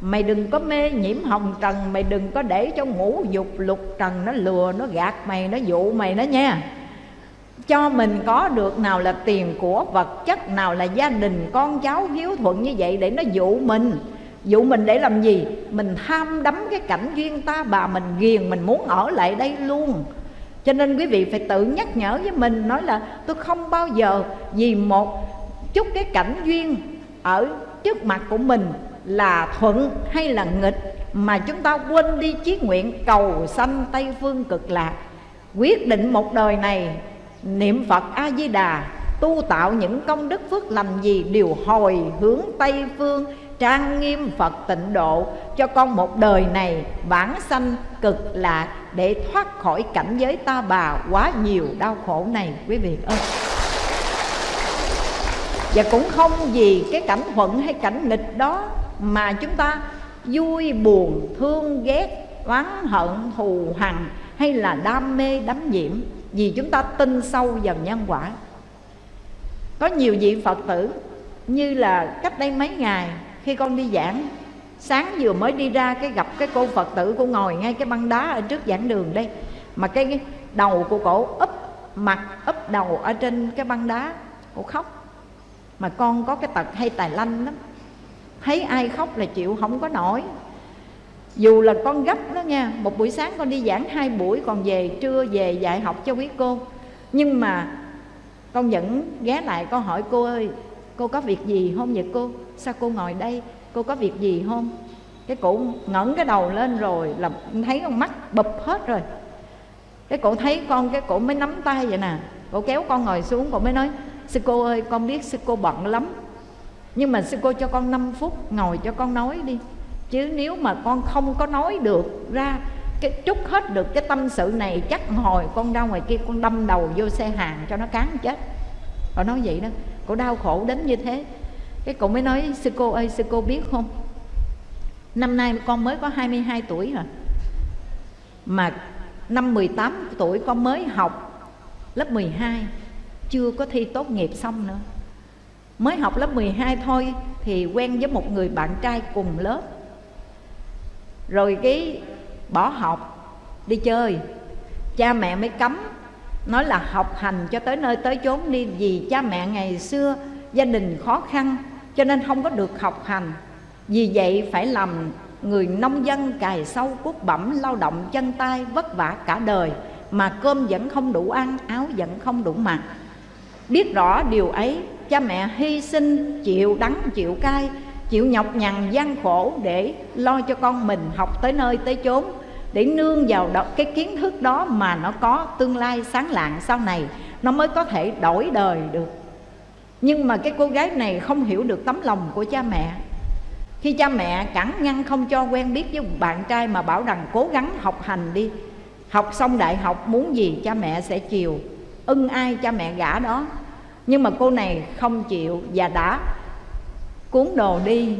Mày đừng có mê nhiễm hồng trần Mày đừng có để cho ngũ dục lục trần Nó lừa, nó gạt mày, nó dụ mày đó nha cho mình có được nào là tiền của vật chất, nào là gia đình, con cháu, hiếu thuận như vậy để nó dụ mình. Dụ mình để làm gì? Mình tham đắm cái cảnh duyên ta, bà mình ghiền, mình muốn ở lại đây luôn. Cho nên quý vị phải tự nhắc nhở với mình, nói là tôi không bao giờ vì một chút cái cảnh duyên ở trước mặt của mình là thuận hay là nghịch, mà chúng ta quên đi chí nguyện cầu sanh tây phương cực lạc. Quyết định một đời này niệm phật a di đà tu tạo những công đức phước lành gì đều hồi hướng tây phương, trang nghiêm phật tịnh độ. Cho con một đời này, vãng sanh cực lạc để thoát khỏi cảnh giới ta bà quá nhiều đau khổ này, quý vị ơi. Và cũng không vì cái cảnh thuận hay cảnh nghịch đó mà chúng ta vui buồn, thương ghét, oán hận, thù hằn hay là đam mê đắm nhiễm vì chúng ta tin sâu vào nhân quả. Có nhiều vị phật tử, như là cách đây mấy ngày, khi con đi giảng, sáng vừa mới đi ra cái gặp cái cô phật tử cô ngồi ngay cái băng đá ở trước giảng đường đây, mà cái đầu của cổ úp, mặt úp đầu ở trên cái băng đá, cổ khóc. Mà con có cái tật hay tài lanh lắm. Thấy ai khóc là chịu không có nổi dù là con gấp đó nha, một buổi sáng con đi giảng hai buổi, còn về trưa về dạy học cho quý cô. Nhưng mà con vẫn ghé lại, con hỏi cô ơi, cô có việc gì không vậy cô? Sao cô ngồi đây? Cô có việc gì không? Cái cụ ngẩng cái đầu lên rồi là thấy con mắt bụp hết rồi. Cái cụ thấy con, cái cụ mới nắm tay vậy nè. Cụ kéo con ngồi xuống cụ mới nói, sư cô ơi, con biết sư cô bận lắm. Nhưng mà sư cô cho con 5 phút ngồi cho con nói đi chứ nếu mà con không có nói được ra cái trút hết được cái tâm sự này, chắc hồi con ra ngoài kia con đâm đầu vô xe hàng cho nó cán chết. Họ nói vậy đó. Cổ đau khổ đến như thế. Cái cậu mới nói, sư cô ơi, sư cô biết không? Năm nay con mới có 22 tuổi hả? mà năm 18 tuổi con mới học lớp 12 chưa có thi tốt nghiệp xong nữa. Mới học lớp 12 thôi thì quen với một người bạn trai cùng lớp rồi cái bỏ học, đi chơi. Cha mẹ mới cấm, nói là học hành cho tới nơi tới chốn đi, vì cha mẹ ngày xưa gia đình khó khăn, cho nên không có được học hành. Vì vậy phải làm người nông dân cài sâu cuốc bẩm, lao động chân tay, vất vả cả đời. Mà cơm vẫn không đủ ăn, áo vẫn không đủ mặc. Biết rõ điều ấy, cha mẹ hy sinh, chịu đắng, chịu cay chịu nhọc nhằn gian khổ để lo cho con mình học tới nơi tới chốn để nương vào đó, cái kiến thức đó mà nó có tương lai sáng lạng sau này nó mới có thể đổi đời được. Nhưng mà cái cô gái này không hiểu được tấm lòng của cha mẹ. Khi cha mẹ cản ngăn không cho quen biết với bạn trai mà bảo rằng cố gắng học hành đi học xong đại học muốn gì cha mẹ sẽ chiều. Ưng ai cha mẹ gả đó. Nhưng mà cô này không chịu và đã cuốn đồ đi.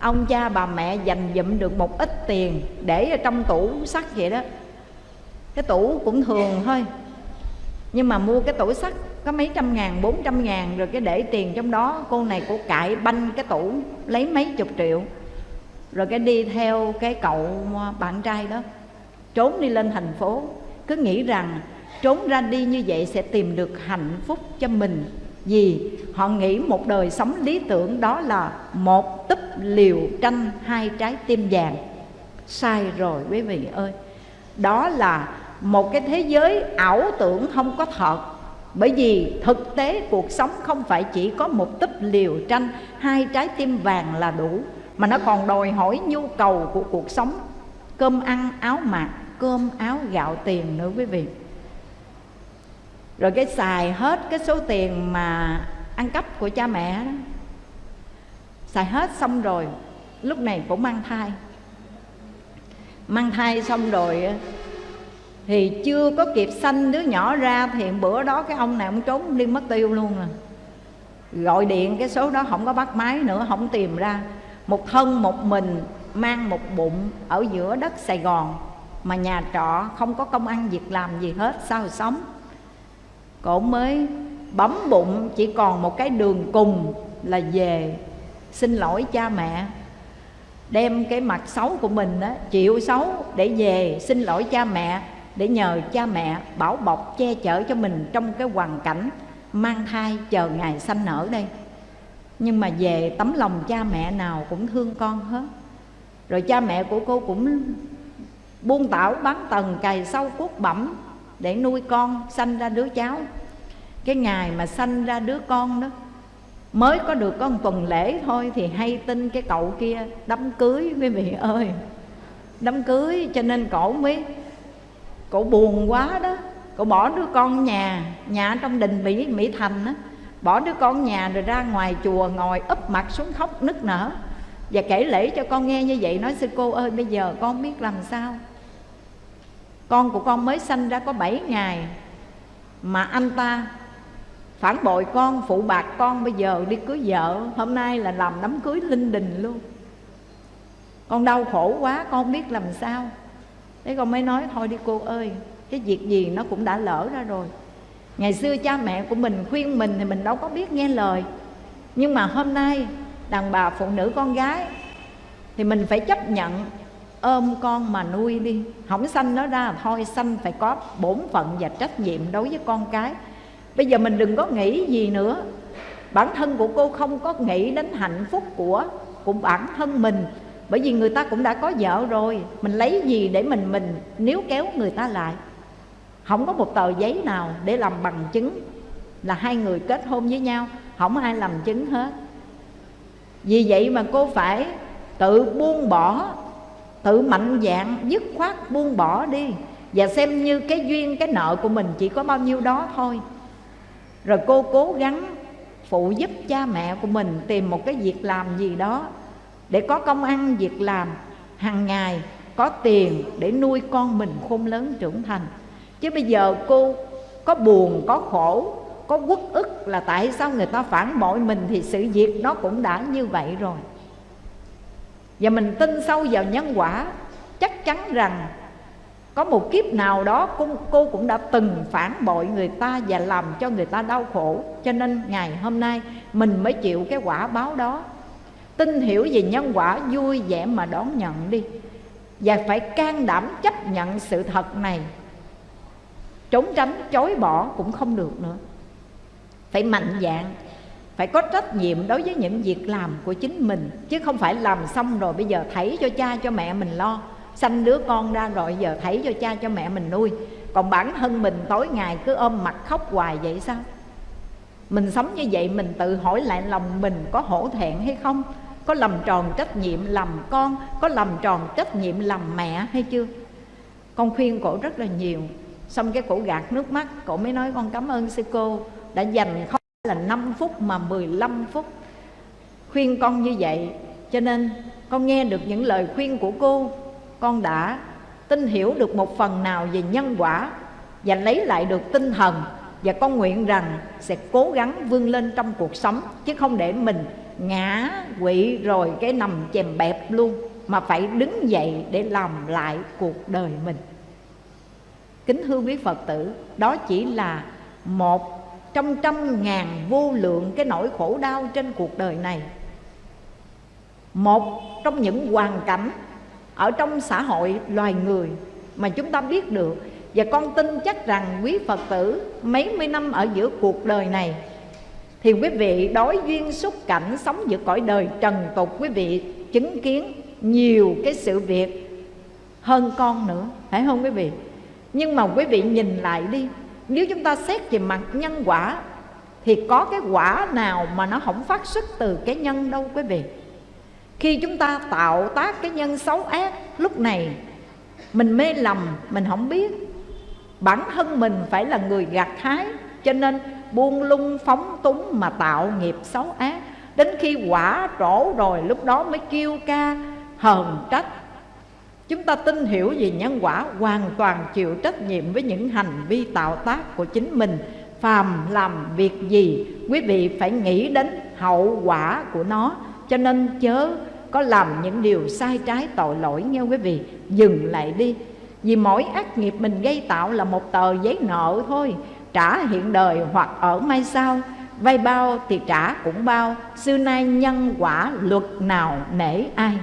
Ông cha bà mẹ dành dụm được một ít tiền để ở trong tủ sắt vậy đó. Cái tủ cũng thường thôi. Nhưng mà mua cái tủ sắt có mấy trăm ngàn, bốn trăm ngàn rồi cái để tiền trong đó. Cô này cô cãi banh cái tủ, lấy mấy chục triệu. Rồi cái đi theo cái cậu bạn trai đó, trốn đi lên thành phố. Cứ nghĩ rằng trốn ra đi như vậy sẽ tìm được hạnh phúc cho mình. Vì họ nghĩ một đời sống lý tưởng đó là một túp liều tranh hai trái tim vàng. Sai rồi quý vị ơi. Đó là một cái thế giới ảo tưởng không có thật. Bởi vì thực tế cuộc sống không phải chỉ có một túp liều tranh hai trái tim vàng là đủ, mà nó còn đòi hỏi nhu cầu của cuộc sống. Cơm ăn, áo mặc, cơm, áo, gạo, tiền nữa quý vị. Rồi cái xài hết cái số tiền mà ăn cắp của cha mẹ đó. Xài hết xong rồi, lúc này cũng mang thai. Mang thai xong rồi thì chưa có kịp sanh đứa nhỏ ra thì bữa đó cái ông này ông trốn đi mất tiêu luôn rồi gọi điện cái số đó không có bắt máy nữa, không tìm ra. Một thân một mình mang một bụng ở giữa đất sài gòn mà nhà trọ không có công ăn việc làm gì hết, sao sống? Cổ mới bấm bụng, chỉ còn một cái đường cùng là về. Xin lỗi cha mẹ. Đem cái mặt xấu của mình đó chịu xấu để về. Xin lỗi cha mẹ, để nhờ cha mẹ bảo bọc che chở cho mình trong cái hoàn cảnh mang thai chờ ngày sanh nở đây. Nhưng mà về tấm lòng cha mẹ nào cũng thương con hết. Rồi cha mẹ của cô cũng buông tảo bán tầng cày sâu cuốc bẩm để nuôi con, sanh ra đứa cháu cái ngày mà sanh ra đứa con đó, mới có được có một tuần lễ thôi thì hay tin cái cậu kia đám cưới, quý vị ơi. Đám cưới cho nên cổ mới, cổ buồn quá đó. Cổ bỏ đứa con nhà nhà trong đình mỹ mỹ thành á. Bỏ đứa con nhà rồi ra ngoài chùa ngồi úp mặt xuống khóc nức nở. Và kể lễ cho con nghe như vậy, nói sư cô ơi, bây giờ con biết làm sao? Con của con mới sanh ra có 7 ngày mà anh ta phản bội con, phụ bạc con, bây giờ đi cưới vợ. Hôm nay là làm đám cưới linh đình luôn. Con đau khổ quá, con không biết làm sao. Thế con mới nói, thôi đi cô ơi, cái việc gì nó cũng đã lỡ ra rồi. Ngày xưa cha mẹ của mình khuyên mình thì mình đâu có biết nghe lời. Nhưng mà hôm nay đàn bà phụ nữ con gái thì mình phải chấp nhận, ôm con mà nuôi đi. Không sanh nó ra, thôi sanh phải có bổn phận và trách nhiệm đối với con cái bây giờ mình đừng có nghĩ gì nữa. Bản thân của cô không có nghĩ đến hạnh phúc của của bản thân mình. Bởi vì người ta cũng đã có vợ rồi. Mình lấy gì để mình mình níu kéo người ta lại? Không có một tờ giấy nào để làm bằng chứng là hai người kết hôn với nhau. Không ai làm chứng hết. Vì vậy mà cô phải tự buông bỏ, tự mạnh dạng dứt khoát buông bỏ đi. Và xem như cái duyên, cái nợ của mình chỉ có bao nhiêu đó thôi rồi cô cố gắng phụ giúp cha mẹ của mình tìm một cái việc làm gì đó để có công ăn, việc làm. Hàng ngày có tiền để nuôi con mình khôn lớn trưởng thành. Chứ bây giờ cô có buồn, có khổ, có quất ức là tại sao người ta phản bội mình thì sự việc nó cũng đã như vậy rồi. Và mình tin sâu vào nhân quả, chắc chắn rằng có một kiếp nào đó cô, cô cũng đã từng phản bội người ta và làm cho người ta đau khổ. Cho nên ngày hôm nay mình mới chịu cái quả báo đó. Tin hiểu về nhân quả vui vẻ mà đón nhận đi. Và phải can đảm chấp nhận sự thật này. Trốn tránh chối bỏ cũng không được nữa. Phải mạnh dạng phải có trách nhiệm đối với những việc làm của chính mình. Chứ không phải làm xong rồi bây giờ thảy cho cha cho mẹ mình lo sanh đứa con ra rồi, giờ thấy cho cha cho mẹ mình nuôi. Còn bản thân mình tối ngày cứ ôm mặt khóc hoài vậy sao? Mình sống như vậy, mình tự hỏi lại lòng mình có hổ thẹn hay không? Có làm tròn trách nhiệm làm con, có làm tròn trách nhiệm làm mẹ hay chưa? Con khuyên cổ rất là nhiều. Xong cái cổ gạt nước mắt, cổ mới nói con cảm ơn sư cô đã dành không là 5 phút mà 15 phút khuyên con như vậy. Cho nên con nghe được những lời khuyên của cô con đã tin hiểu được một phần nào về nhân quả và lấy lại được tinh thần và con nguyện rằng sẽ cố gắng vươn lên trong cuộc sống, chứ không để mình ngã quỵ rồi cái nằm chèm bẹp luôn, mà phải đứng dậy để làm lại cuộc đời mình. Kính thưa quý phật tử, đó chỉ là một trong trăm ngàn vô lượng cái nỗi khổ đau trên cuộc đời này. Một trong những hoàn cảnh ở trong xã hội loài người mà chúng ta biết được, và con tin chắc rằng quý Phật tử mấy mươi năm ở giữa cuộc đời này, Thì quý vị đối duyên xúc cảnh sống giữa cõi đời trần tục, Quý vị chứng kiến nhiều cái sự việc hơn con nữa, Phải không quý vị? Nhưng mà quý vị nhìn lại đi, Nếu chúng ta xét về mặt nhân quả, Thì có cái quả nào mà nó không phát xuất từ cái nhân đâu quý vị khi chúng ta tạo tác cái nhân xấu ác, Lúc này mình mê lầm, mình không biết. Bản thân mình phải là người gặt hái, Cho nên buông lung, phóng túng mà tạo nghiệp xấu ác. Đến khi quả trổ rồi, lúc đó mới kêu ca hờn trách. Chúng ta tin hiểu về nhân quả, hoàn toàn chịu trách nhiệm với những hành vi tạo tác của chính mình. Phàm làm việc gì, quý vị phải nghĩ đến hậu quả của nó. Cho nên chớ có làm những điều sai trái tội lỗi nghe quý vị? Dừng lại đi. Vì mỗi ác nghiệp mình gây tạo là một tờ giấy nợ thôi. Trả hiện đời hoặc ở mai sau. Vay bao thì trả cũng bao. Xưa nay nhân quả luật nào nể ai?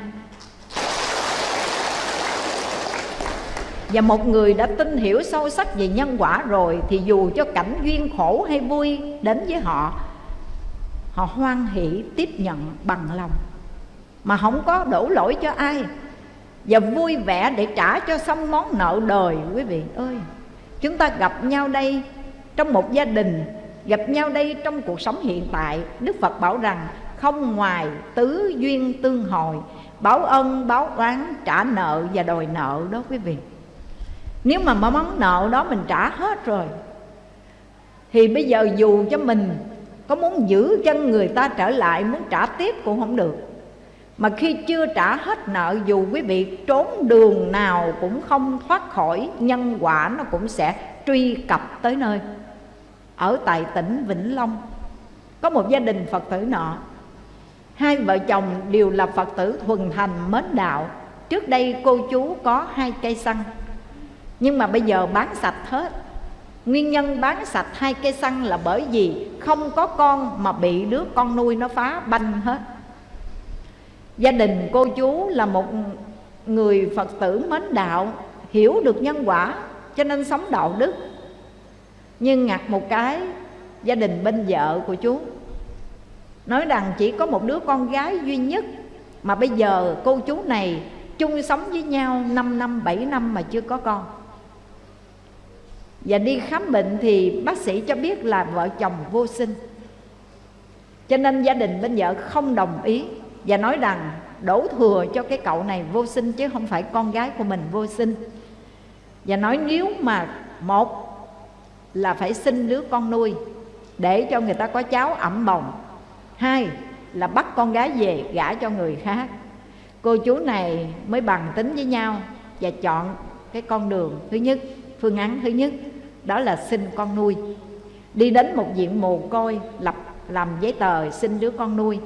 Và một người đã tin hiểu sâu sắc về nhân quả rồi thì dù cho cảnh duyên khổ hay vui đến với họ họ hoan hỷ tiếp nhận bằng lòng mà không có đổ lỗi cho ai. Và vui vẻ để trả cho xong món nợ đời, quý vị ơi. Chúng ta gặp nhau đây trong một gia đình, gặp nhau đây trong cuộc sống hiện tại, đức phật bảo rằng không ngoài tứ duyên tương hồi. Báo ân, báo oán, trả nợ và đòi nợ đó, quý vị. Nếu mà món nợ đó mình trả hết rồi, thì bây giờ dù cho mình có muốn giữ chân người ta trở lại, muốn trả tiếp cũng không được mà khi chưa trả hết nợ, dù quý vị trốn đường nào cũng không thoát khỏi, nhân quả nó cũng sẽ truy cập tới nơi. Ở tại tỉnh Vĩnh Long, có một gia đình Phật tử nọ. Hai vợ chồng đều là Phật tử thuần thành mến đạo. Trước đây cô chú có hai cây xăng. Nhưng mà bây giờ bán sạch hết. Nguyên nhân bán sạch hai cây xăng là bởi vì không có con mà bị đứa con nuôi nó phá banh hết. Gia đình cô chú là một người Phật tử mến đạo Hiểu được nhân quả cho nên sống đạo đức. Nhưng ngặt một cái gia đình bên vợ của chú Nói rằng chỉ có một đứa con gái duy nhất Mà bây giờ cô chú này chung sống với nhau 5 năm, 7 năm mà chưa có con. Và đi khám bệnh thì bác sĩ cho biết là vợ chồng vô sinh. Cho nên gia đình bên vợ không đồng ý. Và nói rằng, đổ thừa cho cái cậu này vô sinh chứ không phải con gái của mình vô sinh. Và nói nếu mà một là phải sinh đứa con nuôi, Để cho người ta có cháu ẩm bồng. Hai là bắt con gái về gả cho người khác. Cô chú này mới bằng tính với nhau Và chọn cái con đường thứ nhất, Phương án thứ nhất, Đó là sinh con nuôi. Đi đến một viện mồ côi, lập làm giấy tờ xin đứa con nuôi.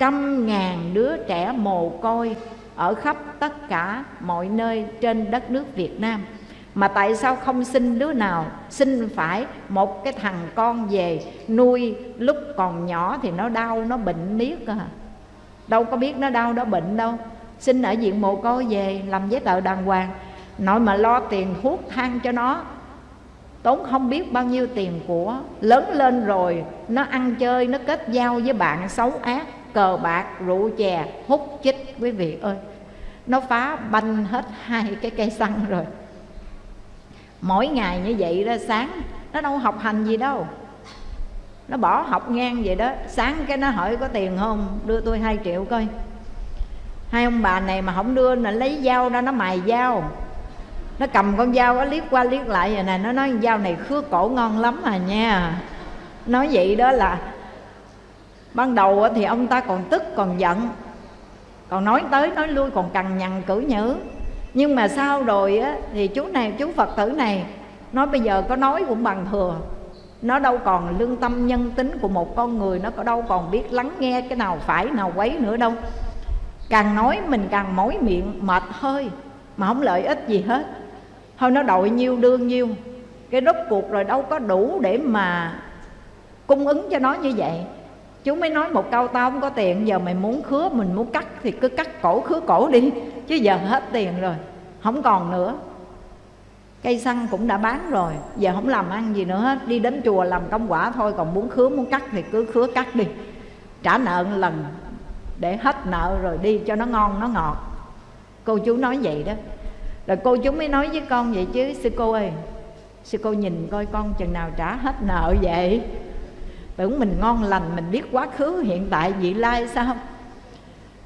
Trăm ngàn đứa trẻ mồ côi Ở khắp tất cả mọi nơi trên đất nước Việt Nam. Mà tại sao không sinh đứa nào Sinh phải một cái thằng con về Nuôi lúc còn nhỏ Thì nó đau, nó bệnh niết à? Đâu có biết nó đau, nó bệnh đâu. Sinh ở viện mồ côi về, Làm giấy tờ đàng hoàng. Nội mà lo tiền thuốc thang cho nó, Tốn không biết bao nhiêu tiền của Lớn lên rồi, Nó ăn chơi, Nó kết giao với bạn xấu ác. Cờ bạc, rượu chè, hút chích Quý vị ơi. Nó phá banh hết hai cái cây xăng rồi. Mỗi ngày như vậy đó sáng nó đâu học hành gì đâu. Nó bỏ học ngang vậy đó. Sáng cái nó hỏi có tiền không đưa tôi hai triệu coi. Hai ông bà này mà không đưa là lấy dao ra nó mài dao. Nó cầm con dao nó liếc qua liếc lại vậy nè nó nói dao này khứa cổ ngon lắm à nha. Nói vậy đó là ban đầu thì ông ta còn tức còn giận. Còn nói tới nói lui còn cằn nhằn cử nhữ. Nhưng mà sau rồi á, thì chú này chú phật tử này nói bây giờ có nói cũng bằng thừa. Nó đâu còn lương tâm nhân tính của một con người nó có đâu còn biết lắng nghe cái nào phải nào quấy nữa đâu. Càng nói mình càng mỏi miệng mệt hơi mà không lợi ích gì hết. Thôi nó đội nhiêu đương nhiêu. Cái rốt cuộc rồi đâu có đủ để mà cung ứng cho nó như vậy chú mới nói một câu, tao không có tiền, giờ mày muốn khứa, mình muốn cắt thì cứ cắt cổ, khứa cổ đi, chứ giờ hết tiền rồi, không còn nữa. Cây xăng cũng đã bán rồi, giờ không làm ăn gì nữa hết, đi đến chùa làm công quả thôi, còn muốn khứa, muốn cắt thì cứ khứa cắt đi. Trả nợ một lần, để hết nợ rồi đi cho nó ngon, nó ngọt. Cô chú nói vậy đó. Rồi cô chú mới nói với con vậy chứ, sư cô ơi, sư cô nhìn coi con chừng nào trả hết nợ vậy? Tưởng mình ngon lành, mình biết quá khứ, hiện tại, vị lai sao?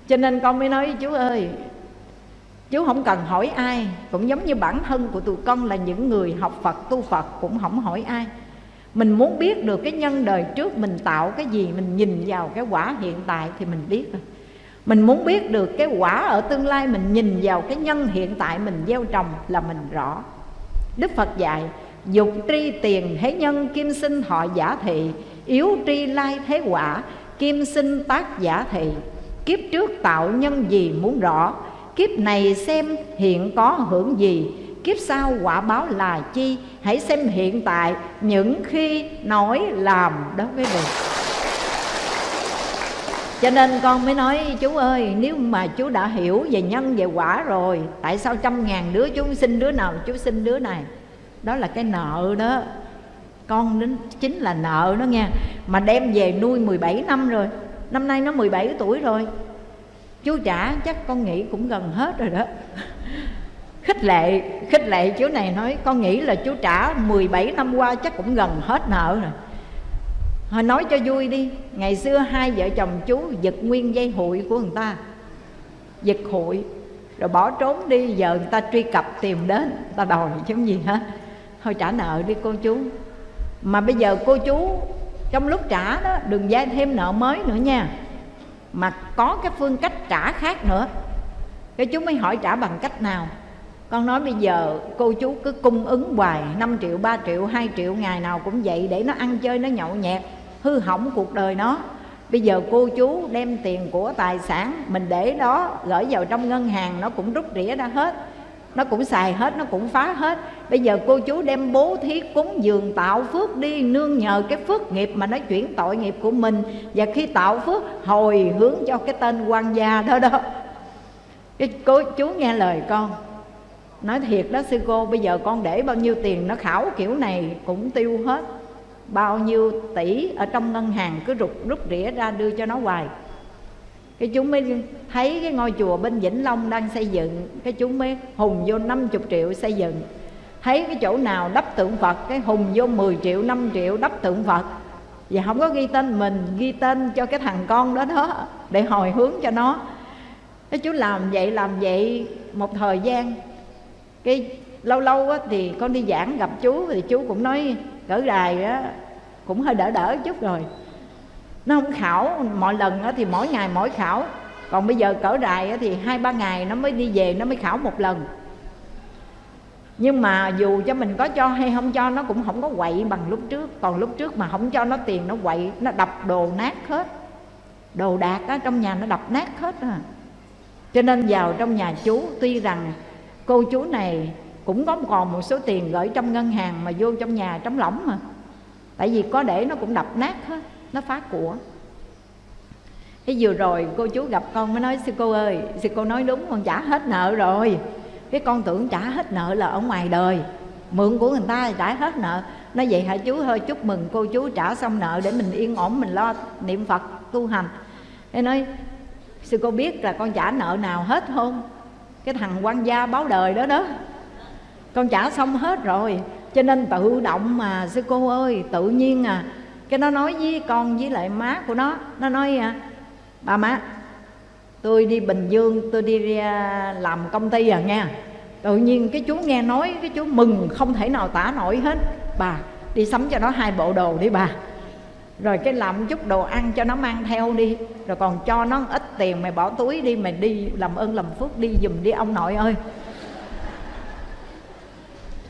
Cho nên con mới nói với chú ơi, chú không cần hỏi ai, cũng giống như bản thân của tụi con là những người học phật, tu phật, cũng không hỏi ai. Mình muốn biết được cái nhân đời trước mình tạo cái gì, mình nhìn vào cái quả hiện tại thì mình biết rồi. Mình muốn biết được cái quả ở tương lai, mình nhìn vào cái nhân hiện tại mình gieo trồng là mình rõ. Đức phật dạy, dục tri tiền thế nhân, kim sinh họ giả thị yếu tri lai thế quả, kim sinh tác giả thị. Kiếp trước tạo nhân gì muốn rõ? Kiếp này xem hiện có hưởng gì? Kiếp sau quả báo là chi? Hãy xem hiện tại, những khi nói làm đó quý vị. Cho nên con mới nói, chú ơi, nếu mà chú đã hiểu về nhân, về quả rồi, tại sao trăm ngàn đứa chú xin đứa nào, chú xin đứa này? Đó là cái nợ đó con đến chính là nợ nó nha mà đem về nuôi 17 năm rồi. Năm nay nó 17 tuổi rồi. Chú trả chắc con nghĩ cũng gần hết rồi đó. *laughs* Khích lệ khích lệ chú này nói con nghĩ là chú trả 17 năm qua chắc cũng gần hết nợ rồi. Hồi nói cho vui đi. Ngày xưa hai vợ chồng chú giật nguyên dây hụi của người ta. Giật hụi Rồi bỏ trốn đi Giờ người ta truy cập tìm đến Người ta đòi chứ gì hết, Thôi trả nợ đi cô chú. Mà bây giờ cô chú Trong lúc trả đó Đừng gia thêm nợ mới nữa nha. Mà có cái phương cách trả khác nữa. Cái chú mới hỏi trả bằng cách nào? Con nói bây giờ cô chú cứ cung ứng hoài 5 triệu, 3 triệu, 2 triệu ngày nào cũng vậy Để nó ăn chơi, nó nhậu nhẹt Hư hỏng cuộc đời nó. Bây giờ cô chú đem tiền của tài sản Mình để đó gửi vào trong ngân hàng Nó cũng rút rỉa ra hết. Nó cũng xài hết, nó cũng phá hết. Bây giờ cô chú đem bố thí cúng dường tạo phước đi Nương nhờ cái phước nghiệp mà nó chuyển tội nghiệp của mình. Và khi tạo phước hồi hướng cho cái tên quan gia đó đó. Cái cô chú nghe lời con. Nói thiệt đó sư cô bây giờ con để bao nhiêu tiền nó khảo kiểu này cũng tiêu hết. Bao nhiêu tỷ ở trong ngân hàng cứ rụt rút rỉa ra đưa cho nó hoài cái chúng mới thấy cái ngôi chùa bên Vĩnh Long đang xây dựng cái chúng mới hùng vô 50 triệu xây dựng. Thấy cái chỗ nào đắp tượng Phật cái hùng vô 10 triệu 5 triệu đắp tượng Phật. Và không có ghi tên mình ghi tên cho cái thằng con đó đó để hồi hướng cho nó. Cái chú làm vậy làm vậy một thời gian. Cái lâu lâu á, thì con đi giảng gặp chú thì chú cũng nói cỡ đài á cũng hơi đỡ đỡ chút rồi nó không khảo. Mọi lần á, thì mỗi ngày mỗi khảo. Còn bây giờ cỡ đài á, thì hai ba ngày nó mới đi về nó mới khảo một lần. Nhưng mà dù cho mình có cho hay không cho nó cũng không có quậy bằng lúc trước. Còn lúc trước mà không cho nó tiền nó quậy nó đập đồ nát hết. Đồ đạc á, trong nhà nó đập nát hết à cho nên vào trong nhà chú tuy rằng cô chú này cũng có còn một số tiền gửi trong ngân hàng mà vô trong nhà trống lỏng mà. Tại vì có để nó cũng đập nát hết nó phá của. Cái vừa rồi cô chú gặp con mới nói, sư cô ơi, sư cô nói đúng, con trả hết nợ rồi. Cái con tưởng trả hết nợ là ở ngoài đời. Mượn của người ta trả hết nợ. Nói vậy hả chú? Hơi chúc mừng cô chú trả xong nợ để mình yên ổn, mình lo niệm phật tu hành. Thế nói, sư cô biết là con trả nợ nào hết không? Cái thằng quan gia báo đời đó đó. Con trả xong hết rồi, cho nên tự động mà, sư cô ơi, tự nhiên à cái nó nói với con với lại má của nó nó nói à, bà má tôi đi bình dương tôi đi à, làm công ty à nha tự nhiên cái chú nghe nói cái chú mừng không thể nào tả nổi hết. Bà đi sắm cho nó hai bộ đồ đi bà. Rồi cái làm chút đồ ăn cho nó mang theo đi. Rồi còn cho nó ít tiền mày bỏ túi đi mày đi làm ơn làm phước đi giùm đi ông nội ơi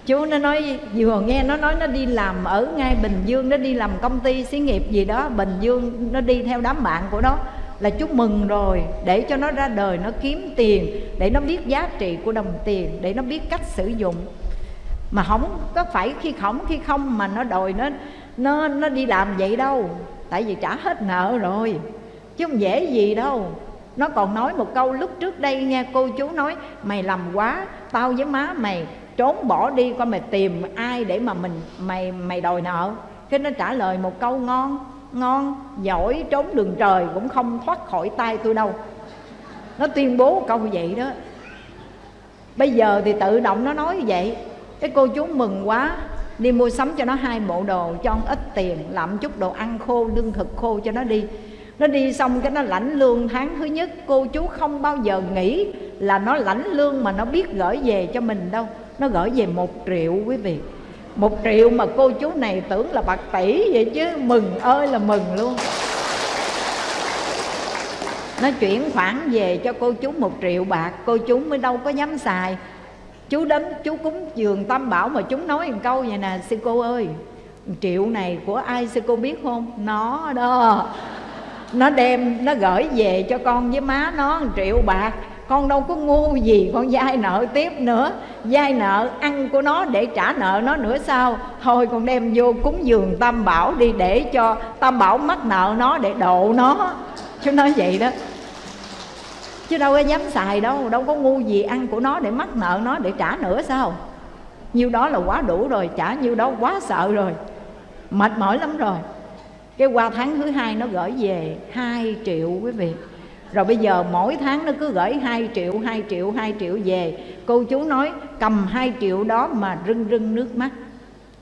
chú nó nói, vừa nghe nó nói nó đi làm ở ngay bình dương, nó đi làm công ty xí nghiệp gì đó. Bình dương nó đi theo đám bạn của nó là chú mừng rồi, để cho nó ra đời, nó kiếm tiền, để nó biết giá trị của đồng tiền, để nó biết cách sử dụng. Mà không có phải khi khổng khi không mà nó đòi nó nó nó đi làm vậy đâu, tại vì trả hết nợ rồi, chứ không dễ gì đâu. Nó còn nói một câu lúc trước đây nghe cô chú nói, mày làm quá, tao với má mày trốn bỏ đi coi mày tìm ai để mà mình, mày mày đòi nợ. Cái nó trả lời một câu ngon ngon, giỏi, trốn đường trời cũng không thoát khỏi tay tôi đâu. Nó tuyên bố câu vậy đó. Bây giờ thì tự động nó nói vậy. Cái cô chú mừng quá, đi mua sắm cho nó hai bộ đồ, cho ít tiền, làm chút đồ ăn khô, lương thực khô cho nó đi. Nó đi xong cái nó lãnh lương tháng thứ nhất. Cô chú không bao giờ nghĩ là nó lãnh lương mà nó biết gửi về cho mình đâu nó gửi về một triệu quý vị. Một triệu mà cô chú này tưởng là bạc tỷ vậy chứ, mừng ơi là mừng luôn. Nó chuyển khoản về cho cô chú một triệu bạc, cô chú mới đâu có dám xài. Chú đến, chú cúng dường tam bảo mà chúng nói một câu vậy nè, sư cô ơi, triệu này của ai sư cô biết không? Nó đó. Nó đem, nó gửi về cho con với má nó một triệu bạc con đâu có ngu gì, con vay nợ tiếp nữa. Vay nợ ăn của nó để trả nợ nó nữa sao? Thôi con đem vô cúng dường tam bảo đi để cho tam bảo mắc nợ nó để độ nó. Chú nói vậy đó. Chứ đâu có dám xài đâu đâu có ngu gì ăn của nó để mắc nợ nó để trả nữa sao? Nhiêu đó là quá đủ rồi, trả nhiêu đó quá sợ rồi. Mệt mỏi lắm rồi. Cái qua tháng thứ hai nó gửi về 2 triệu quý vị rồi bây giờ mỗi tháng nó cứ gửi 2 triệu 2 triệu 2 triệu về. Cô chú nói, cầm 2 triệu đó mà rưng rưng nước mắt.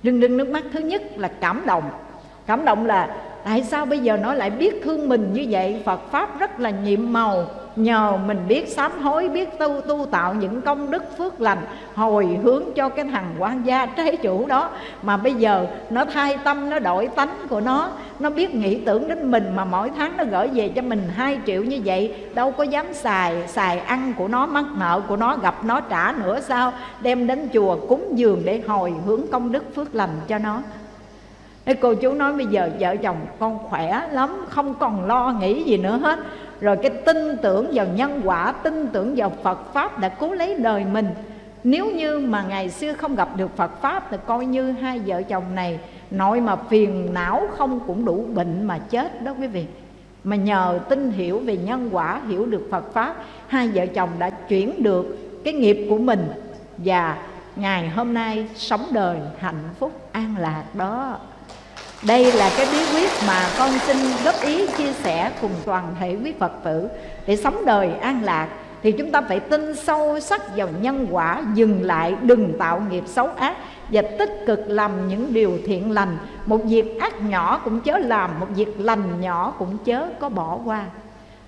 Rưng rưng nước mắt thứ nhất là cảm động. Cảm động là, tại sao bây giờ nó lại biết thương mình như vậy? Phật pháp rất là nhiệm màu nhờ mình biết sám hối, biết tu tu tạo những công đức phước lành, hồi hướng cho cái thằng quan gia trái chủ đó. Mà bây giờ nó thay tâm, nó đổi tánh của nó. Nó biết nghĩ tưởng đến mình mà mỗi tháng nó gửi về cho mình 2 triệu như vậy. Đâu có dám xài xài ăn của nó, mắc nợ của nó, gặp nó trả nữa sao? Đem đến chùa cúng dường để hồi hướng công đức phước lành cho nó. Thế cô chú nói bây giờ vợ chồng con khỏe lắm, Không còn lo nghĩ gì nữa hết. Rồi cái tin tưởng vào nhân quả, Tin tưởng vào Phật Pháp đã cứu lấy đời mình. Nếu như mà ngày xưa không gặp được Phật Pháp Thì coi như hai vợ chồng này Nội mà phiền não không cũng đủ bệnh mà chết đó quý vị. Mà nhờ tin hiểu về nhân quả, Hiểu được Phật Pháp, Hai vợ chồng đã chuyển được cái nghiệp của mình. Và ngày hôm nay sống đời hạnh phúc an lạc đó đây là cái bí quyết mà con xin góp ý chia sẻ cùng toàn thể quý Phật tử. Để sống đời an lạc, Thì chúng ta phải tin sâu sắc vào nhân quả, Dừng lại, đừng tạo nghiệp xấu ác, Và tích cực làm những điều thiện lành. Một việc ác nhỏ cũng chớ làm, Một việc lành nhỏ cũng chớ có bỏ qua.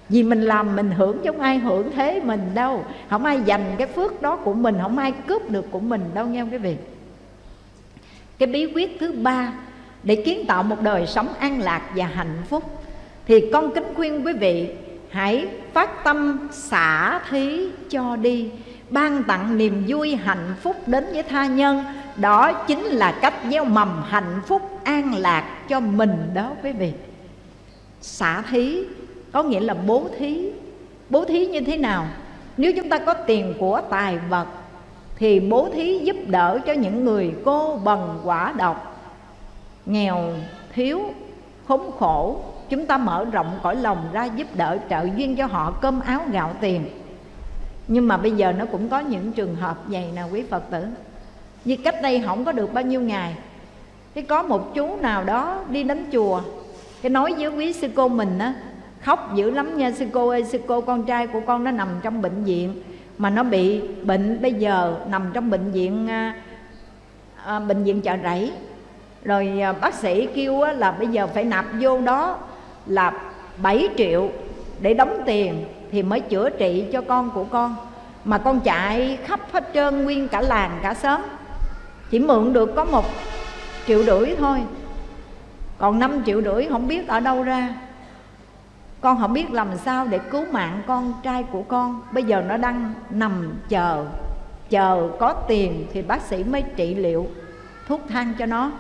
Vì mình làm, mình hưởng chứ không ai hưởng thế mình đâu. Không ai dành cái phước đó của mình, Không ai cướp được của mình đâu, nghe quý vị? Cái bí quyết thứ ba để kiến tạo một đời sống an lạc và hạnh phúc. Thì con kính khuyên quý vị, hãy phát tâm xả thí cho đi, ban tặng niềm vui hạnh phúc đến với tha nhân. Đó chính là cách gieo mầm hạnh phúc an lạc cho mình đó quý vị. Xả thí có nghĩa là bố thí. Bố thí như thế nào? Nếu chúng ta có tiền của tài vật, thì bố thí giúp đỡ cho những người cô bần quả độc nghèo thiếu khốn khổ chúng ta mở rộng cõi lòng ra giúp đỡ trợ duyên cho họ cơm áo gạo tiền. Nhưng mà bây giờ nó cũng có những trường hợp vậy nè quý phật tử. Như cách đây không có được bao nhiêu ngày thì có một chú nào đó đi đến chùa cái nói với quý sư cô mình á khóc dữ lắm nha sư cô ơi sư cô con trai của con nó nằm trong bệnh viện mà nó bị bệnh bây giờ nằm trong bệnh viện à, à, bệnh viện chợ rẫy rồi à, bác sĩ kêu là bây giờ phải nạp vô đó là 7 triệu để đóng tiền thì mới chữa trị cho con của con. Mà con chạy khắp hết trơn, nguyên cả làng, cả xóm. Chỉ mượn được có một triệu rưỡi thôi. Còn 5 triệu rưỡi không biết ở đâu ra. Con không biết làm sao để cứu mạng con trai của con. Bây giờ nó đang nằm chờ. Chờ có tiền thì bác sĩ mới trị liệu thuốc thang cho nó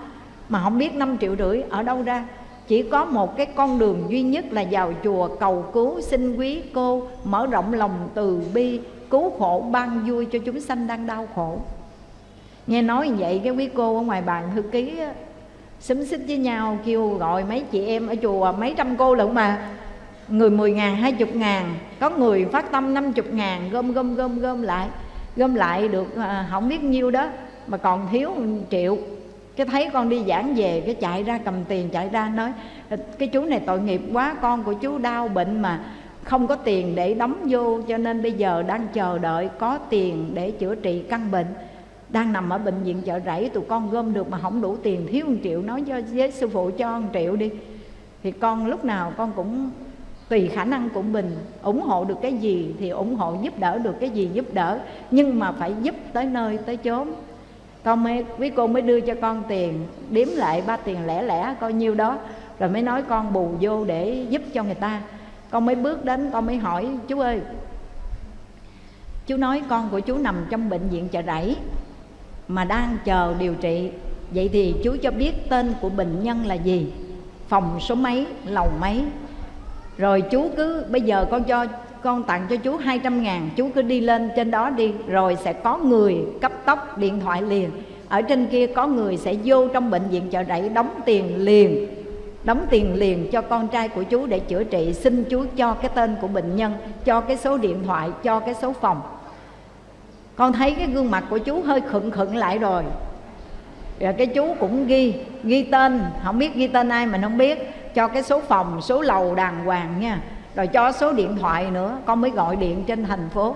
mà không biết 5 triệu rưỡi ở đâu ra. Chỉ có một cái con đường duy nhất là vào chùa cầu cứu xin quý cô mở rộng lòng từ bi cứu khổ ban vui cho chúng sanh đang đau khổ. Nghe nói vậy cái quý cô ở ngoài bàn thư ký xúm xích với nhau kêu gọi mấy chị em ở chùa mấy trăm cô lận mà. Người 10 ngàn, 20 ngàn Có người phát tâm 50 ngàn Gom gom gom gom lại. Gom lại được à, không biết nhiêu đó Mà còn thiếu 1 triệu cái thấy con đi giảng về, cái chạy ra cầm tiền, chạy ra nói, cái chú này tội nghiệp quá, con của chú đau bệnh mà không có tiền để đóng vô, cho nên bây giờ đang chờ đợi có tiền để chữa trị căn bệnh. Đang nằm ở bệnh viện chợ rẫy, tụi con gom được mà không đủ tiền, thiếu một triệu, nói cho với sư phụ cho một triệu đi. Thì con lúc nào con cũng, tùy khả năng của mình, ủng hộ được cái gì thì ủng hộ, giúp đỡ được cái gì giúp đỡ. Nhưng mà phải giúp tới nơi, tới chốn con mới, quý cô mới đưa cho con tiền, đếm lại ba tiền lẻ lẻ, coi nhiêu đó, rồi mới nói con bù vô để giúp cho người ta. Con mới bước đến, con mới hỏi, chú ơi, chú nói con của chú nằm trong bệnh viện chợ rẫy mà đang chờ điều trị. Vậy thì chú cho biết tên của bệnh nhân là gì, phòng số mấy, lầu mấy? Rồi chú cứ, bây giờ con cho con tặng cho chú 200 ngàn, chú cứ đi lên trên đó đi, rồi sẽ có người cấp tốc điện thoại liền. Ở trên kia có người sẽ vô trong bệnh viện chợ rẫy đóng tiền liền, đóng tiền liền cho con trai của chú để chữa trị, xin chú cho cái tên của bệnh nhân, cho cái số điện thoại, cho cái số phòng. Con thấy cái gương mặt của chú hơi khựng khựng lại rồi. Rồi cái chú cũng ghi ghi tên, không biết ghi tên ai mình không biết, cho cái số phòng, số lầu đàng hoàng nha rồi cho số điện thoại nữa, con mới gọi điện trên thành phố.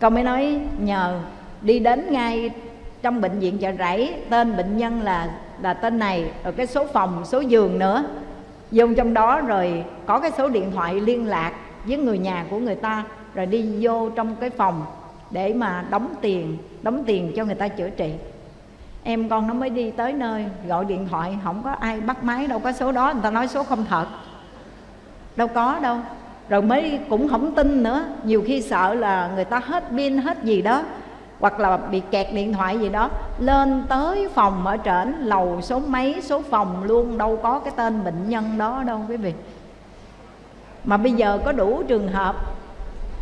Con mới nói, nhờ, đi đến ngay trong bệnh viện chợ rẫy, tên bệnh nhân là là tên này, rồi cái số phòng, số giường nữa. Vô trong đó rồi có cái số điện thoại liên lạc với người nhà của người ta, rồi đi vô trong cái phòng để mà đóng tiền đóng tiền cho người ta chữa trị. Em con nó mới đi tới nơi, gọi điện thoại, không có ai bắt máy, đâu có số đó, người ta nói số không thật. Đâu có đâu rồi mới cũng không tin nữa. Nhiều khi sợ là người ta hết pin, hết gì đó, hoặc là bị kẹt điện thoại gì đó, lên tới phòng ở trển, lầu số mấy, số phòng luôn, đâu có cái tên bệnh nhân đó đâu quý vị. Mà bây giờ có đủ trường hợp,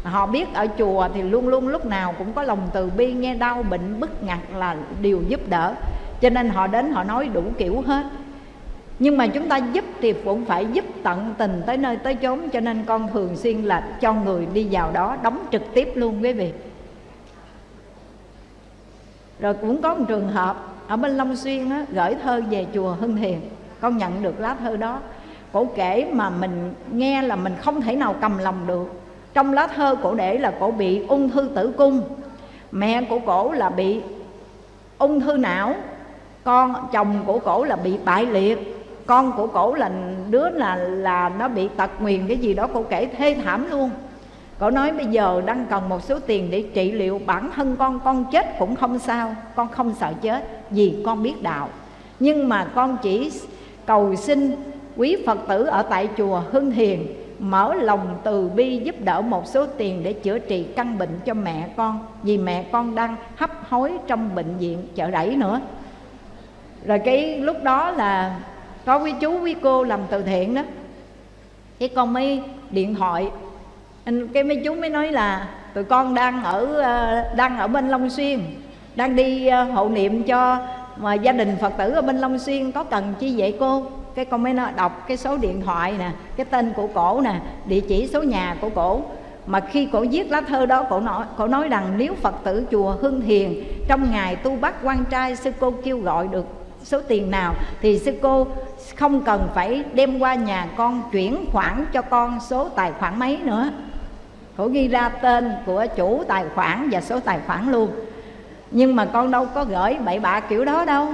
họ biết ở chùa thì luôn luôn lúc nào cũng có lòng từ bi, nghe đau, bệnh, bức ngặt là điều giúp đỡ. Cho nên họ đến họ nói đủ kiểu hết nhưng mà chúng ta giúp thì cũng phải giúp tận tình tới nơi tới chốn cho nên con thường xuyên là cho người đi vào đó đóng trực tiếp luôn quý vị. Rồi cũng có một trường hợp ở bên long xuyên á, gửi thơ về chùa hưng Thiền con nhận được lá thơ đó. Cổ kể mà mình nghe là mình không thể nào cầm lòng được. Trong lá thơ cổ để là cổ bị ung thư tử cung. Mẹ của cổ là bị ung thư não. Con chồng của cổ là bị bại liệt con của cổ là đứa là là nó bị tật nguyền, cái gì đó, cổ kể thê thảm luôn. Cổ nói bây giờ đang cần một số tiền để trị liệu bản thân con con chết cũng không sao, con không sợ chết, vì con biết đạo. Nhưng mà con chỉ cầu xin quý phật tử ở tại chùa hưng hiền mở lòng từ bi giúp đỡ một số tiền để chữa trị căn bệnh cho mẹ con, vì mẹ con đang hấp hối trong bệnh viện chợ rẫy nữa. Rồi cái lúc đó là có quý chú, quý cô làm từ thiện đó. Cái con mới điện thoại. Anh, cái mấy chú mới nói là tụi con đang ở ờ, đang ở bên Long Xuyên, đang đi ờ, hộ niệm cho, mà gia đình Phật tử ở bên Long Xuyên, có cần chi vậy cô? Cái con mới nói đọc cái số điện thoại nè, cái tên của cổ nè, địa chỉ số nhà của cổ. Mà khi cổ viết lá thơ đó, cổ nói cổ nói rằng nếu Phật tử chùa Hưng Hiền trong ngày tu bắt quan trai, sư cô kêu gọi được số tiền nào thì sư cô không cần phải đem qua nhà con chuyển khoản cho con số tài khoản mấy nữa. Cổ ghi ra tên của chủ tài khoản và số tài khoản luôn. Nhưng mà con đâu có gửi bậy bạ kiểu đó đâu.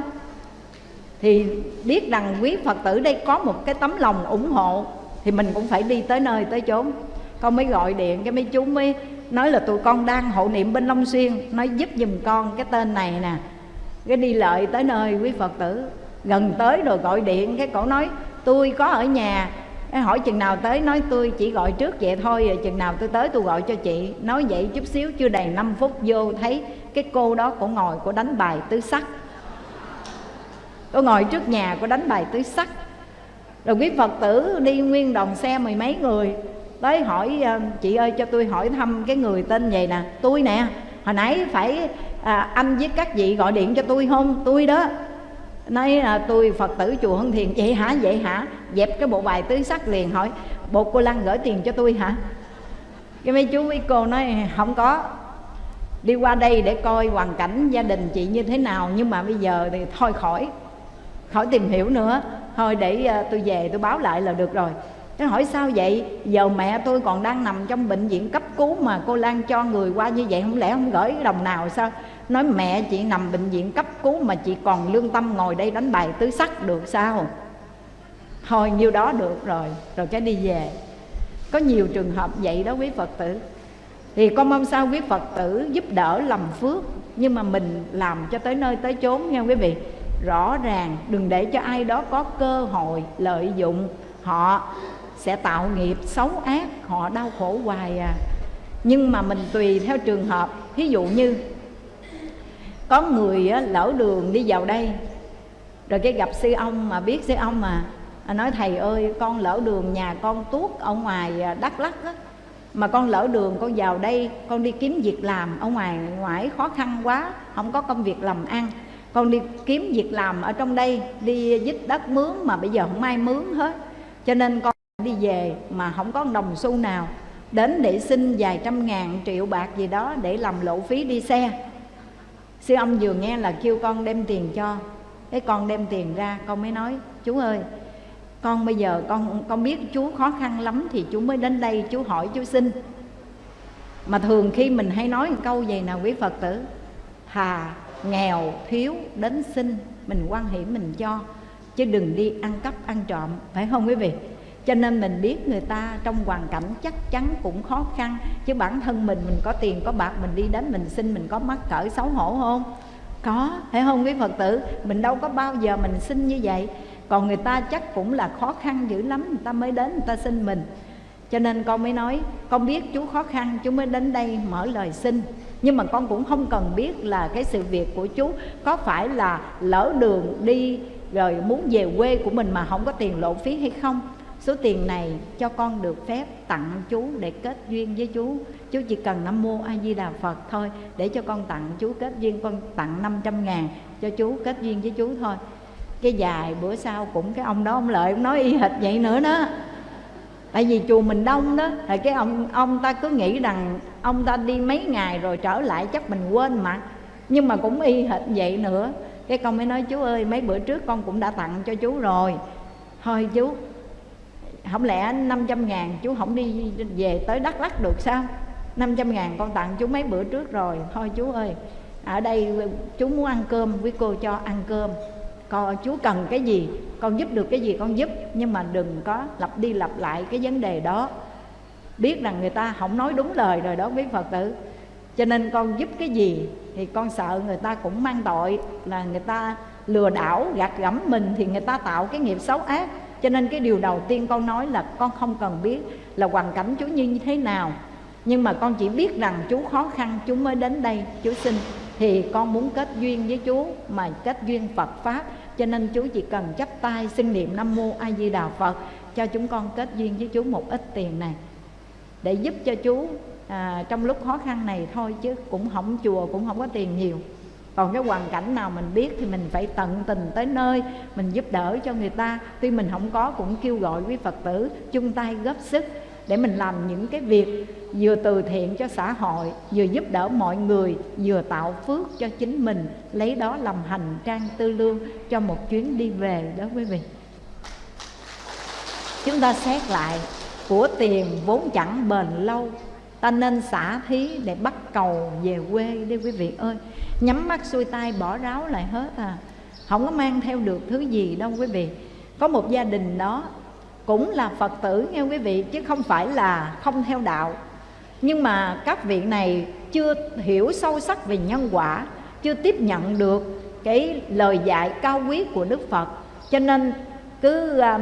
Thì biết rằng quý phật tử đây có một cái tấm lòng ủng hộ, thì mình cũng phải đi tới nơi tới chốn. Con mới gọi điện, cái mấy chú mới nói là tụi con đang hộ niệm bên long xuyên, nói giúp giùm con cái tên này nè cái đi lợi tới nơi, quý phật tử. Gần tới rồi gọi điện, cái cổ nói, tôi có ở nhà. Cái hỏi, chừng nào tới? Nói, tôi chỉ gọi trước vậy thôi, rồi chừng nào tôi tới tôi gọi cho chị. Nói vậy chút xíu, chưa đầy 5 phút vô thấy cái cô đó cổ ngồi cổ đánh bài tứ sắc. Cô ngồi trước nhà, cô đánh bài tứ sắc. Rồi quý phật tử đi nguyên đoàn xe mười mấy người. Tới hỏi ờ, chị ơi, cho tôi hỏi thăm cái người tên vậy nè? Tôi nè. Hồi nãy phải à, anh với các vị gọi điện cho tôi không? Tôi đó nói là tôi phật tử chùa hưng thiền. Vậy hả? Vậy hả? Dẹp cái bộ bài tứ sắc liền hỏi bộ cô Lan gửi tiền cho tôi hả? Cái mấy chú mấy cô nói không có. Đi qua đây để coi hoàn cảnh gia đình chị như thế nào nhưng mà bây giờ thì thôi khỏi. Khỏi tìm hiểu nữa. Thôi để uh, tôi về tôi báo lại là được rồi. Nó hỏi sao vậy? Giờ mẹ tôi còn đang nằm trong bệnh viện cấp cứu mà cô Lan cho người qua như vậy không lẽ không gửi đồng nào sao? Nói mẹ chị nằm bệnh viện cấp cứu mà chị còn lương tâm ngồi đây đánh bài tứ sắc được sao? Thôi, nhiêu đó được rồi rồi cái đi về. Có nhiều trường hợp vậy đó quý phật tử. Thì con mong sao quý phật tử giúp đỡ làm phước, nhưng mà mình làm cho tới nơi tới chốn nha quý vị. Rõ ràng, đừng để cho ai đó có cơ hội, lợi dụng. Họ sẽ tạo nghiệp xấu ác, họ đau khổ hoài à. Nhưng mà mình tùy theo trường hợp. Ví dụ như có người lỡ đường đi vào đây. Rồi cái gặp sư ông mà biết sư ông mà nói, thầy ơi, con lỡ đường nhà con tuốt ở ngoài à, đắk lắc á. Mà con lỡ đường, con vào đây, con đi kiếm việc làm ở ngoài ngoại khó khăn quá, không có công việc làm ăn. Con đi kiếm việc làm ở trong đây, đi dít đất mướn mà bây giờ không ai mướn hết. Cho nên con đi về mà không có đồng xu nào. Đến để xin vài trăm ngàn, triệu bạc gì đó để làm lộ phí đi xe sư ông vừa nghe là kêu con đem tiền cho. Cái con đem tiền ra, con mới nói, chú ơi, con bây giờ con con biết chú khó khăn lắm thì chú mới đến đây chú hỏi chú xin. Mà thường khi mình hay nói một câu vậy nào quý phật tử thà nghèo, thiếu, đến xin, mình quan hệ mình cho, chứ đừng đi ăn cắp, ăn trộm. Phải không quý vị? Cho nên mình biết người ta trong hoàn cảnh chắc chắn cũng khó khăn. Chứ bản thân mình mình có tiền, có bạc, mình đi đến mình xin, mình có mắc cỡ xấu hổ không? Có, phải không quý phật tử? Mình đâu có bao giờ mình xin như vậy. Còn người ta chắc cũng là khó khăn dữ lắm, người ta mới đến người ta xin mình. Cho nên con mới nói, con biết chú khó khăn, chú mới đến đây mở lời xin. Nhưng mà con cũng không cần biết là cái sự việc của chú có phải là lỡ đường đi rồi muốn về quê của mình mà không có tiền lộ phí hay không số tiền này cho con được phép tặng chú để kết duyên với chú. Chú chỉ cần năm mua a di đà phật thôi, để cho con tặng chú kết duyên, con tặng 500 ngàn cho chú kết duyên với chú thôi. Cái dài bữa sau cũng cái ông đó, ông lợi ông nói y hệt vậy nữa đó. Tại vì chùa mình đông đó, thì cái ông ông ta cứ nghĩ rằng ông ta đi mấy ngày rồi trở lại chắc mình quên mà. Nhưng mà cũng y hệt vậy nữa. Cái con mới nói, chú ơi, mấy bữa trước con cũng đã tặng cho chú rồi. Thôi chú không lẽ 500 ngàn chú không đi về tới Đắk Lắk được sao? 500 ngàn con tặng chú mấy bữa trước rồi. Thôi chú ơi, ở đây chú muốn ăn cơm, quý cô cho ăn cơm. Con chú cần cái gì, con giúp được cái gì con giúp, nhưng mà đừng có lặp đi lặp lại cái vấn đề đó. Biết rằng người ta không nói đúng lời rồi đó, quý phật tử. Cho nên con giúp cái gì thì con sợ người ta cũng mang tội, là người ta lừa đảo, gạt gẫm mình thì người ta tạo cái nghiệp xấu ác cho nên cái điều đầu tiên con nói là con không cần biết là hoàn cảnh chú như thế nào. Nhưng mà con chỉ biết rằng chú khó khăn chú mới đến đây chú xin. Thì con muốn kết duyên với chú mà kết duyên Phật pháp. Cho nên chú chỉ cần chắp tay xin niệm Nam mô A Di Đà Phật cho chúng con kết duyên với chú một ít tiền này. Để giúp cho chú à, trong lúc khó khăn này thôi chứ cũng không chùa cũng không có tiền nhiều còn cái hoàn cảnh nào mình biết thì mình phải tận tình tới nơi, mình giúp đỡ cho người ta. Tuy mình không có cũng kêu gọi quý phật tử chung tay góp sức để mình làm những cái việc vừa từ thiện cho xã hội, vừa giúp đỡ mọi người, vừa tạo phước cho chính mình, lấy đó làm hành trang tư lương cho một chuyến đi về đó quý vị. Chúng ta xét lại, của tiền vốn chẳng bền lâu, ta nên xả thí để bắt cầu về quê đi quý vị ơi nhắm mắt xuôi tay bỏ ráo lại hết à. Không có mang theo được thứ gì đâu quý vị. Có một gia đình đó cũng là phật tử nghe quý vị chứ không phải là không theo đạo. Nhưng mà các vị này chưa hiểu sâu sắc về nhân quả chưa tiếp nhận được cái lời dạy cao quý của đức phật. Cho nên cứ uh,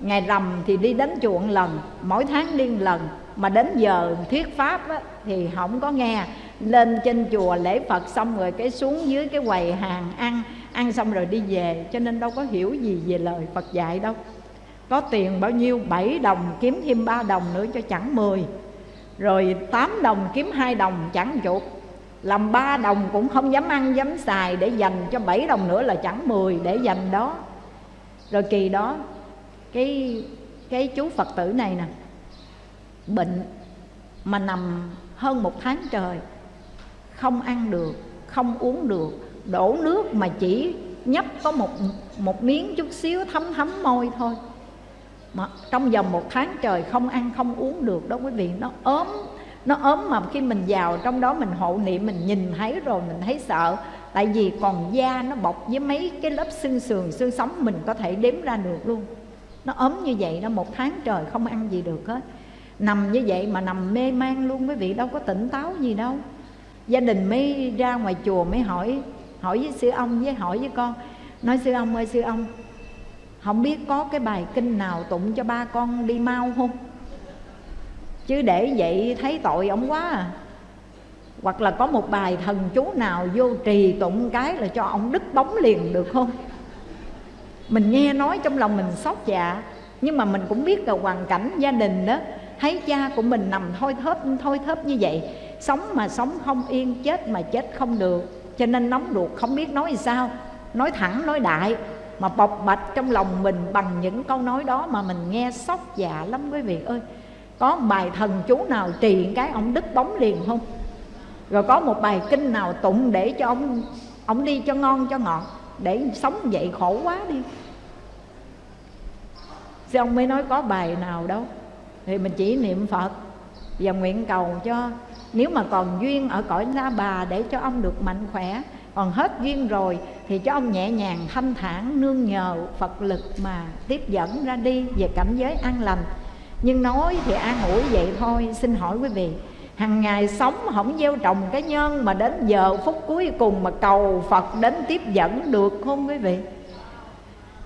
ngày rằm thì đi đến chuộng lần mỗi tháng đi lần. Mà đến giờ thuyết pháp á, thì không có nghe lên trên chùa lễ phật xong rồi cái xuống dưới cái quầy hàng ăn ăn xong rồi đi về, cho nên đâu có hiểu gì về lời phật dạy đâu. Có tiền bao nhiêu? 7 đồng kiếm thêm 3 đồng nữa cho chẳng 10 rồi 8 đồng kiếm 2 đồng chẳng chục làm 3 đồng cũng không dám ăn, dám xài để dành cho 7 đồng nữa là chẳng 10 để dành đó. Rồi kỳ đó, cái cái chú phật tử này nè, bệnh mà nằm hơn một tháng trời không ăn được, không uống được, đổ nước mà chỉ nhấp có một một miếng chút xíu thấm thấm môi thôi. Mà trong vòng một tháng trời không ăn, không uống được đó quý vị, nó ốm nó ốm mà khi mình vào trong đó mình hộ niệm, mình nhìn thấy rồi mình thấy sợ. Tại vì còn da nó bọc với mấy cái lớp xương sườn, xương sống mình có thể đếm ra được luôn. Nó ốm như vậy đó, một tháng trời không ăn gì được hết. Nằm như vậy mà nằm mê man luôn quý vị, đâu có tỉnh táo gì đâu gia đình mới ra ngoài chùa mới hỏi hỏi với sư ông với hỏi với con. Nói, sư ông ơi, sư ông, không biết có cái bài kinh nào tụng cho ba con đi mau không? Chứ để vậy thấy tội ông quá à. Hoặc là có một bài thần chú nào vô trì tụng cái là cho ông đứt bóng liền được không? Mình nghe nói trong lòng mình xót dạ nhưng mà mình cũng biết là hoàn cảnh gia đình đó thấy cha của mình nằm thôi thớp thôi thớp như vậy, sống mà sống không yên, chết mà chết không được. Cho nên nóng ruột, không biết nói sao. Nói thẳng, nói đại, mà bộc bạch trong lòng mình bằng những câu nói đó mà mình nghe sốc dạ lắm. Quý vị ơi, có bài thần chú nào trì cái, ông đứt bóng liền không? Rồi có một bài kinh nào tụng để cho ông ông đi cho ngon cho ngọt, để sống vậy khổ quá đi. Sư ông mới nói có bài nào đâu? Thì mình chỉ niệm Phật Và nguyện cầu cho Nếu mà còn duyên ở cõi La Bà Để cho ông được mạnh khỏe. Còn hết duyên rồi Thì cho ông nhẹ nhàng thanh thản Nương nhờ Phật lực mà tiếp dẫn ra đi Về cảnh giới an lành. Nhưng nói thì an ủi vậy thôi. Xin hỏi quý vị hàng ngày sống không gieo trồng cái nhân mà đến giờ phút cuối cùng mà cầu Phật đến tiếp dẫn được không quý vị?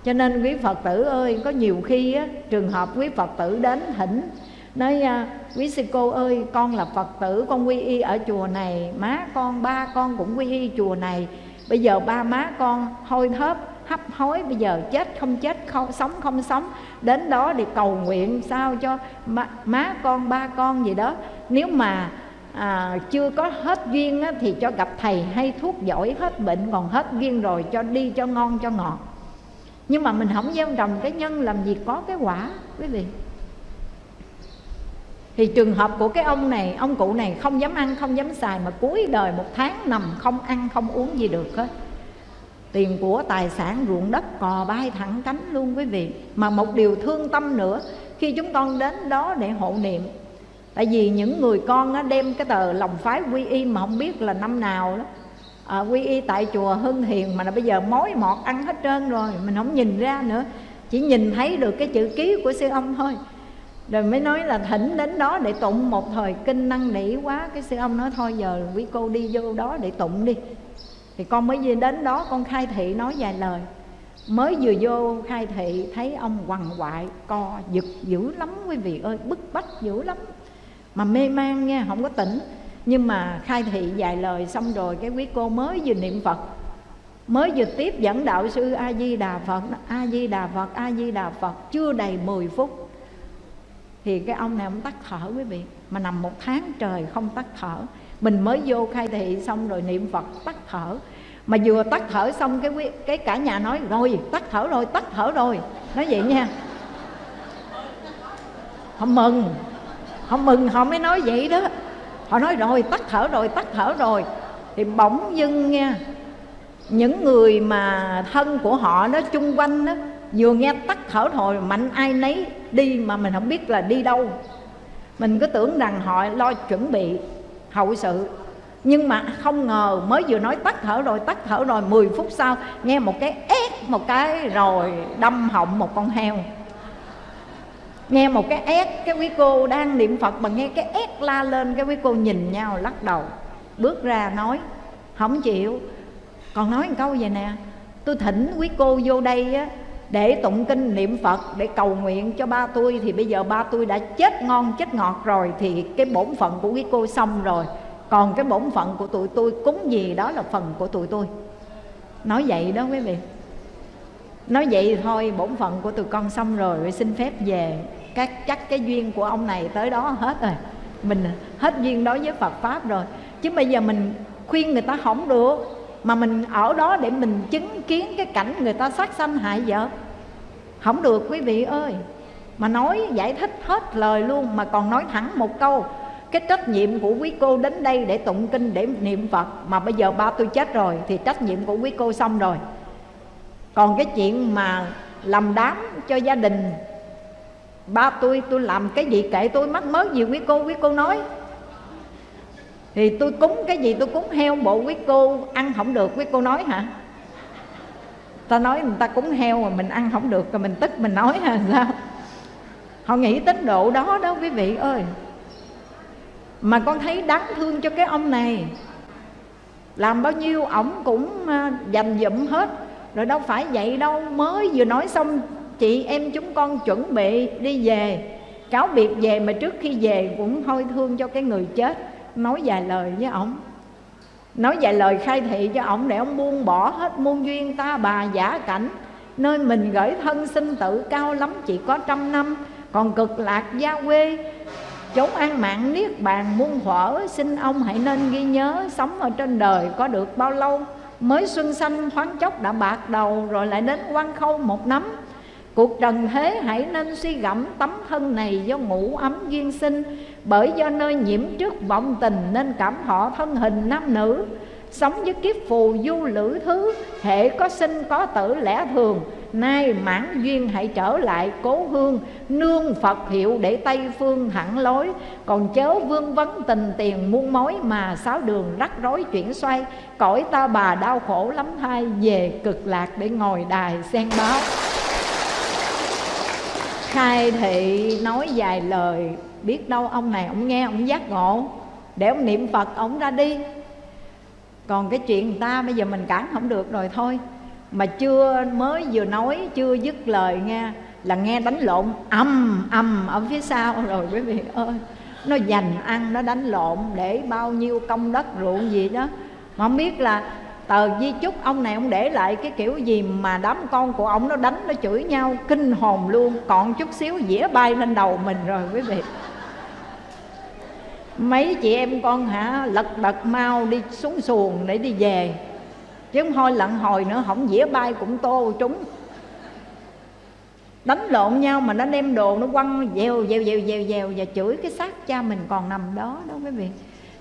Cho nên quý phật tử ơi có nhiều khi á, trường hợp quý phật tử đến thỉnh nói à, quý sư cô ơi con là phật tử con quy y ở chùa này má con ba con cũng quy y chùa này. Bây giờ ba má con hôi thớp hấp hối bây giờ chết không chết không sống không sống đến đó để cầu nguyện sao cho má, má con ba con gì đó. Nếu mà à, chưa có hết duyên á, thì cho gặp thầy hay thuốc giỏi hết bệnh còn hết duyên rồi cho đi cho ngon cho ngọt nhưng mà mình không gieo trồng cái nhân làm gì có cái quả, quý vị. Thì trường hợp của cái ông này, ông cụ này không dám ăn, không dám xài mà cuối đời một tháng nằm không ăn, không uống gì được hết. Tiền của tài sản ruộng đất cò bay thẳng cánh luôn, quý vị. Mà một điều thương tâm nữa, khi chúng con đến đó để hộ niệm, tại vì những người con đem cái tờ lòng phái quy y mà không biết là năm nào đó à, quy y tại chùa Hưng Hiền mà là bây giờ mối mọt ăn hết trơn rồi mình không nhìn ra nữa. Chỉ nhìn thấy được cái chữ ký của sư ông thôi. Rồi mới nói là thỉnh đến đó để tụng một thời kinh năng nỉ quá cái sư ông nói thôi giờ quý cô đi vô đó để tụng đi. Thì con mới về đến đó con khai thị nói vài lời. Mới vừa vô khai thị thấy ông quằn quại co giật dữ lắm quý vị ơi bức bách dữ lắm. Mà mê man nha không có tỉnh nhưng mà khai thị vài lời xong rồi cái quý cô mới vừa niệm phật mới vừa tiếp dẫn đạo sư a di đà phật a di đà phật a di đà phật chưa đầy 10 phút. Thì cái ông này ông tắt thở quý vị mà nằm một tháng trời không tắt thở. Mình mới vô khai thị xong rồi niệm phật tắt thở. Mà vừa tắt thở xong cái quý, cái cả nhà nói rồi tắt thở rồi tắt thở rồi. Nói vậy nha. Không mừng. Không mừng họ mới nói vậy đó họ nói rồi, tắt thở rồi, tắt thở rồi. Thì bỗng dưng nghe, những người mà thân của họ đó, chung quanh đó, vừa nghe tắt thở thôi, mạnh ai nấy đi mà mình không biết là đi đâu. Mình cứ tưởng rằng họ lo chuẩn bị hậu sự. Nhưng mà không ngờ, mới vừa nói tắt thở rồi, tắt thở rồi 10 phút sau, nghe một cái ép một cái rồi đâm họng một con heo nghe một cái ép cái quý cô đang niệm phật mà nghe cái ép la lên, cái quý cô nhìn nhau lắc đầu. Bước ra nói, không chịu. Còn nói một câu vậy nè, tôi thỉnh quý cô vô đây á, để tụng kinh niệm phật, để cầu nguyện cho ba tôi, thì bây giờ ba tôi đã chết ngon, chết ngọt rồi, thì cái bổn phận của quý cô xong rồi. Còn cái bổn phận của tụi tôi cúng gì, đó là phần của tụi tôi. Nói vậy đó quý vị. Nói vậy thôi, bổn phận của tụi con xong rồi, xin phép về các chắc cái duyên của ông này tới đó hết rồi. Mình hết duyên đối với Phật pháp rồi. Chứ bây giờ mình khuyên người ta không được, mà mình ở đó để mình chứng kiến cái cảnh người ta sát sanh hại vợ. Không được, quý vị ơi. Mà nói, giải thích hết lời luôn, mà còn nói thẳng một câu. Cái trách nhiệm của quý cô đến đây để tụng kinh, để niệm phật, mà bây giờ ba tôi chết rồi, thì trách nhiệm của quý cô xong rồi. Còn cái chuyện mà làm đám cho gia đình ba tôi tôi làm cái gì kệ tôi, mắc mớ gì quý cô quý cô nói. Thì tôi cúng cái gì tôi cúng heo, bộ quý cô ăn không được, quý cô nói hả? Ta nói người ta cúng heo mà mình ăn không được rồi mình tức mình nói hả, sao? Họ nghĩ tính độ đó đó, quý vị ơi. Mà con thấy đáng thương cho cái ông này. Làm bao nhiêu ổng cũng à, dành dụm hết. Rồi đâu phải vậy đâu, mới vừa nói xong chị em chúng con chuẩn bị đi về. Cáo biệt về mà trước khi về cũng hôi thương cho cái người chết. Nói vài lời với ổng. Nói vài lời khai thị cho ổng để ông buông bỏ hết muôn duyên ta bà giả cảnh. Nơi mình gửi thân sinh tử cao lắm chỉ có trăm năm. Còn cực lạc gia quê, chốn an mạng niết bàn muôn thuở xin ông hãy nên ghi nhớ sống ở trên đời có được bao lâu. Mới xuân xanh thoáng chốc đã bạc đầu, Rồi lại đến quan khâu một nắm Cuộc trần thế hãy nên suy gẫm tấm thân này do ngủ ấm duyên sinh. Bởi do nơi nhiễm trước vọng tình nên cảm họ thân hình nam nữ. Sống với kiếp phù du lữ thứ, Hệ có sinh có tử lẽ thường. Nay mãn duyên hãy trở lại cố hương, Nương Phật hiệu để Tây phương thẳng lối. Còn chớ vương vấn tình tiền muôn mối Mà sáu đường rắc rối chuyển xoay. Cõi ta bà đau khổ lắm thai Về cực lạc để ngồi đài sen báo khai thị nói vài lời, biết đâu ông này ông nghe, ông giác ngộ. Để ông niệm phật, ông ra đi. Còn cái chuyện người ta bây giờ mình cản không được rồi thôi. Mà chưa mới vừa nói, chưa dứt lời nghe, là nghe đánh lộn âm âm ở phía sau. *laughs* Rồi quý vị ơi, nó dành ăn, nó đánh lộn để bao nhiêu công đất ruộng gì đó. Mà không biết là tờ di chúc ông này ông để lại cái kiểu gì mà đám con của ông nó đánh, nó chửi nhau, kinh hồn luôn. Còn chút xíu dĩa bay lên đầu mình rồi quý vị. Mấy chị em con hả, lật đật mau đi xuống xuồng để đi về. Chứ không thôi lặn hồi nữa không dĩa bay cũng tô trúng. Đánh lộn nhau mà nó đem đồ, nó quăng dèo dèo dèo dèo dèo và chửi cái xác cha mình còn nằm đó đó quý vị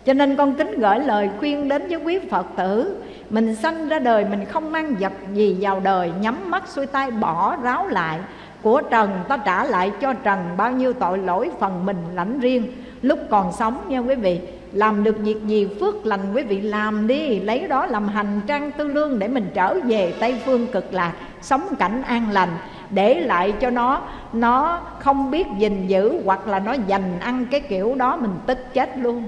cho nên con kính gửi lời khuyên đến với quý Phật tử. Mình sanh ra đời mình không mang vật gì vào đời, Nhắm mắt xuôi tay bỏ ráo lại. Của trần, ta trả lại cho trần, Bao nhiêu tội lỗi phần mình lãnh riêng. Lúc còn sống nha quý vị, Làm được việc gì phước lành quý vị làm đi, Lấy đó làm hành trang tư lương Để mình trở về Tây Phương cực lạc, Sống cảnh an lành. Để lại cho nó nó không biết gìn giữ hoặc là nó dành ăn cái kiểu đó, mình tức chết luôn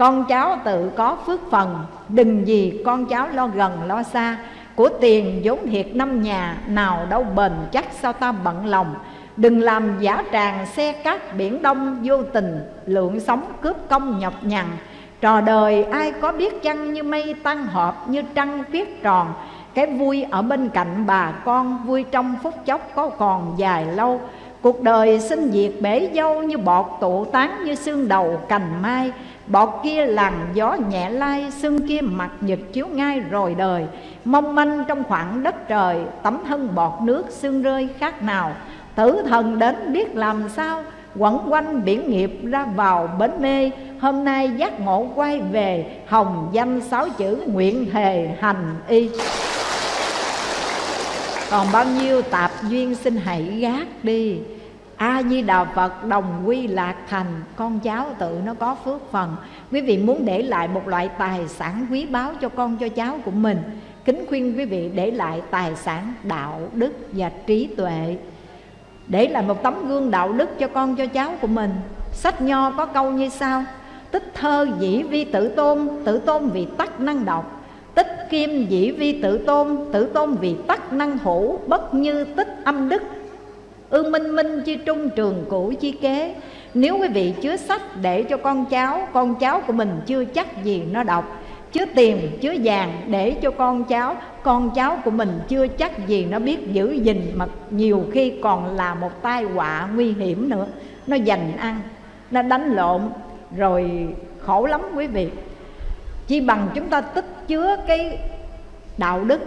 con cháu tự có phước phần. Đừng gì con cháu lo gần, lo xa. Của tiền vốn thiệt năm nhà, nào đâu bền chắc sao ta bận lòng. Đừng làm giả tràng xe cát biển đông vô tình, lượng sống cướp công nhọc nhằn. Trò đời ai có biết chăng như mây tăng họp như trăng viết tròn. Cái vui ở bên cạnh bà con, vui trong phút chốc có còn dài lâu. Cuộc đời sinh diệt bể dâu như bọt tụ tán như xương đầu cành mai. Bọt kia làn gió nhẹ lai sương kia mặt nhật chiếu ngay rồi đời. Mong manh trong khoảng đất trời, Tấm thân bọt nước sương rơi khác nào. Tử thần đến biết làm sao, Quẩn quanh biển nghiệp ra vào bến mê. Hôm nay giác ngộ quay về, Hồng danh sáu chữ nguyện thề hành y. Còn bao nhiêu tạp duyên xin hãy gác đi a di đà phật đồng quy lạc thành, con cháu tự nó có phước phần. Quý vị muốn để lại một loại tài sản quý báu cho con, cho cháu của mình, kính khuyên quý vị để lại tài sản đạo đức và trí tuệ. Để lại một tấm gương đạo đức cho con, cho cháu của mình. Sách nho có câu như sau, tích thơ dĩ vi tự tôn tự tôn vì tắc năng đọc tích kim dĩ vi tự tôn tự tôn vì tắc năng hữu, bất như tích âm đức ư minh minh chi trung trường cũ chi kế. Nếu quý vị chứa sách để cho con cháu con cháu của mình chưa chắc gì nó đọc, chứa tiền, chứa vàng để cho con cháu con cháu của mình chưa chắc gì nó biết giữ gìn mà nhiều khi còn là một tai họa nguy hiểm nữa. Nó dành ăn, nó đánh lộn, rồi khổ lắm quý vị. Chỉ bằng chúng ta tích chứa cái đạo đức,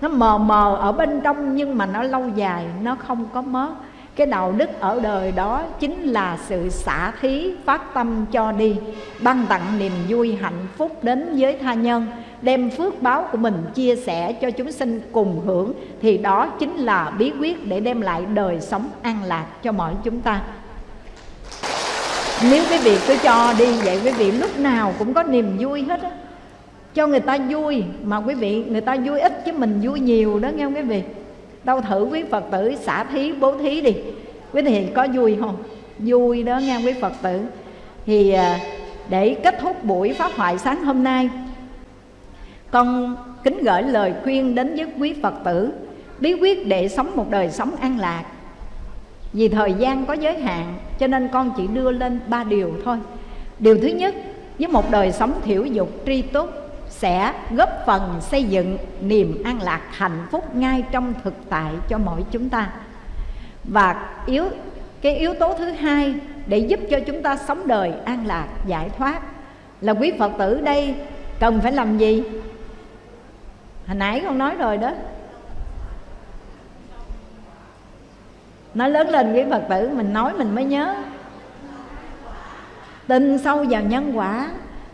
nó mờ mờ ở bên trong nhưng mà nó lâu dài, nó không có mất cái đạo đức ở đời đó chính là sự xả thí phát tâm cho đi, ban tặng niềm vui hạnh phúc đến với tha nhân, đem phước báo của mình chia sẻ cho chúng sinh cùng hưởng, thì đó chính là bí quyết để đem lại đời sống an lạc cho mọi chúng ta. Nếu quý vị cứ cho đi vậy, quý vị lúc nào cũng có niềm vui hết á. Cho người ta vui mà quý vị, người ta vui ít chứ mình vui nhiều đó, nghe không quý vị? Đâu thử quý phật tử xả thí, bố thí đi. Quý vị có vui không? Vui đó nghe quý phật tử. Thì à, để kết thúc buổi pháp thoại sáng hôm nay, con kính gửi lời khuyên đến với quý phật tử. Bí quyết để sống một đời sống an lạc. Vì thời gian có giới hạn, cho nên con chỉ đưa lên ba điều thôi. Điều thứ nhất, với một đời sống thiểu dục tri túc sẽ góp phần xây dựng niềm an lạc hạnh phúc ngay trong thực tại cho mỗi chúng ta. Và yếu, cái yếu tố thứ hai để giúp cho chúng ta sống đời an lạc, giải thoát là quý phật tử đây cần phải làm gì? Hồi nãy con nói rồi đó. Nói lớn lên quý phật tử, mình nói mình mới nhớ. Tin sâu vào nhân quả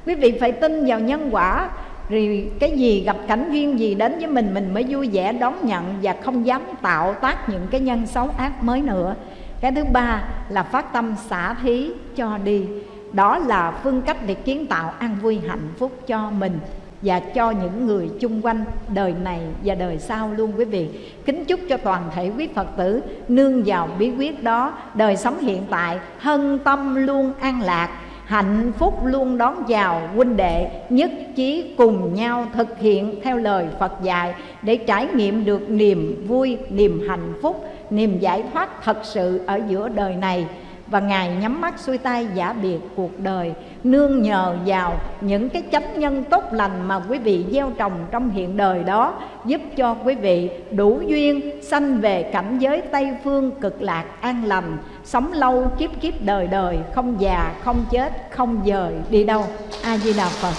quý vị phải tin vào nhân quả rồi cái gì gặp cảnh duyên gì đến với mình mình mới vui vẻ đón nhận và không dám tạo tác những cái nhân xấu ác mới nữa. Cái thứ ba là phát tâm xả thí cho đi. Đó là phương cách để kiến tạo an vui hạnh phúc cho mình và cho những người chung quanh đời này và đời sau luôn, quý vị. Kính chúc cho toàn thể quý phật tử nương vào bí quyết đó. Đời sống hiện tại, hân tâm luôn an lạc hạnh phúc luôn đón chào huynh đệ nhất trí cùng nhau thực hiện theo lời Phật dạy để trải nghiệm được niềm vui, niềm hạnh phúc, niềm giải thoát thật sự ở giữa đời này. Và ngài nhắm mắt xuôi tay giả biệt cuộc đời nương nhờ vào những cái chánh nhân tốt lành mà quý vị gieo trồng trong hiện đời đó giúp cho quý vị đủ duyên sanh về cảnh giới tây phương cực lạc an lành sống lâu, kiếp kiếp đời đời, không già, không chết, không dời, đi đâu? A di đà phật.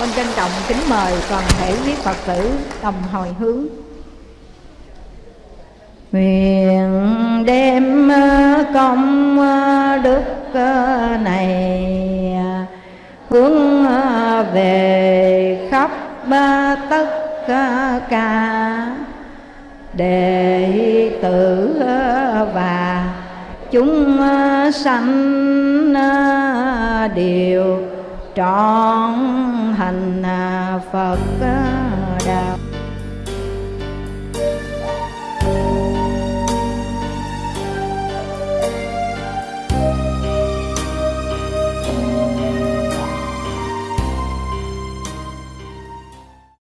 Con trân trọng, kính mời toàn thể quý phật tử đồng hồi hướng. Nguyện đem công đức này hướng về khắp tất cả đệ tử và chúng sanh đều trọn hành Phật đạo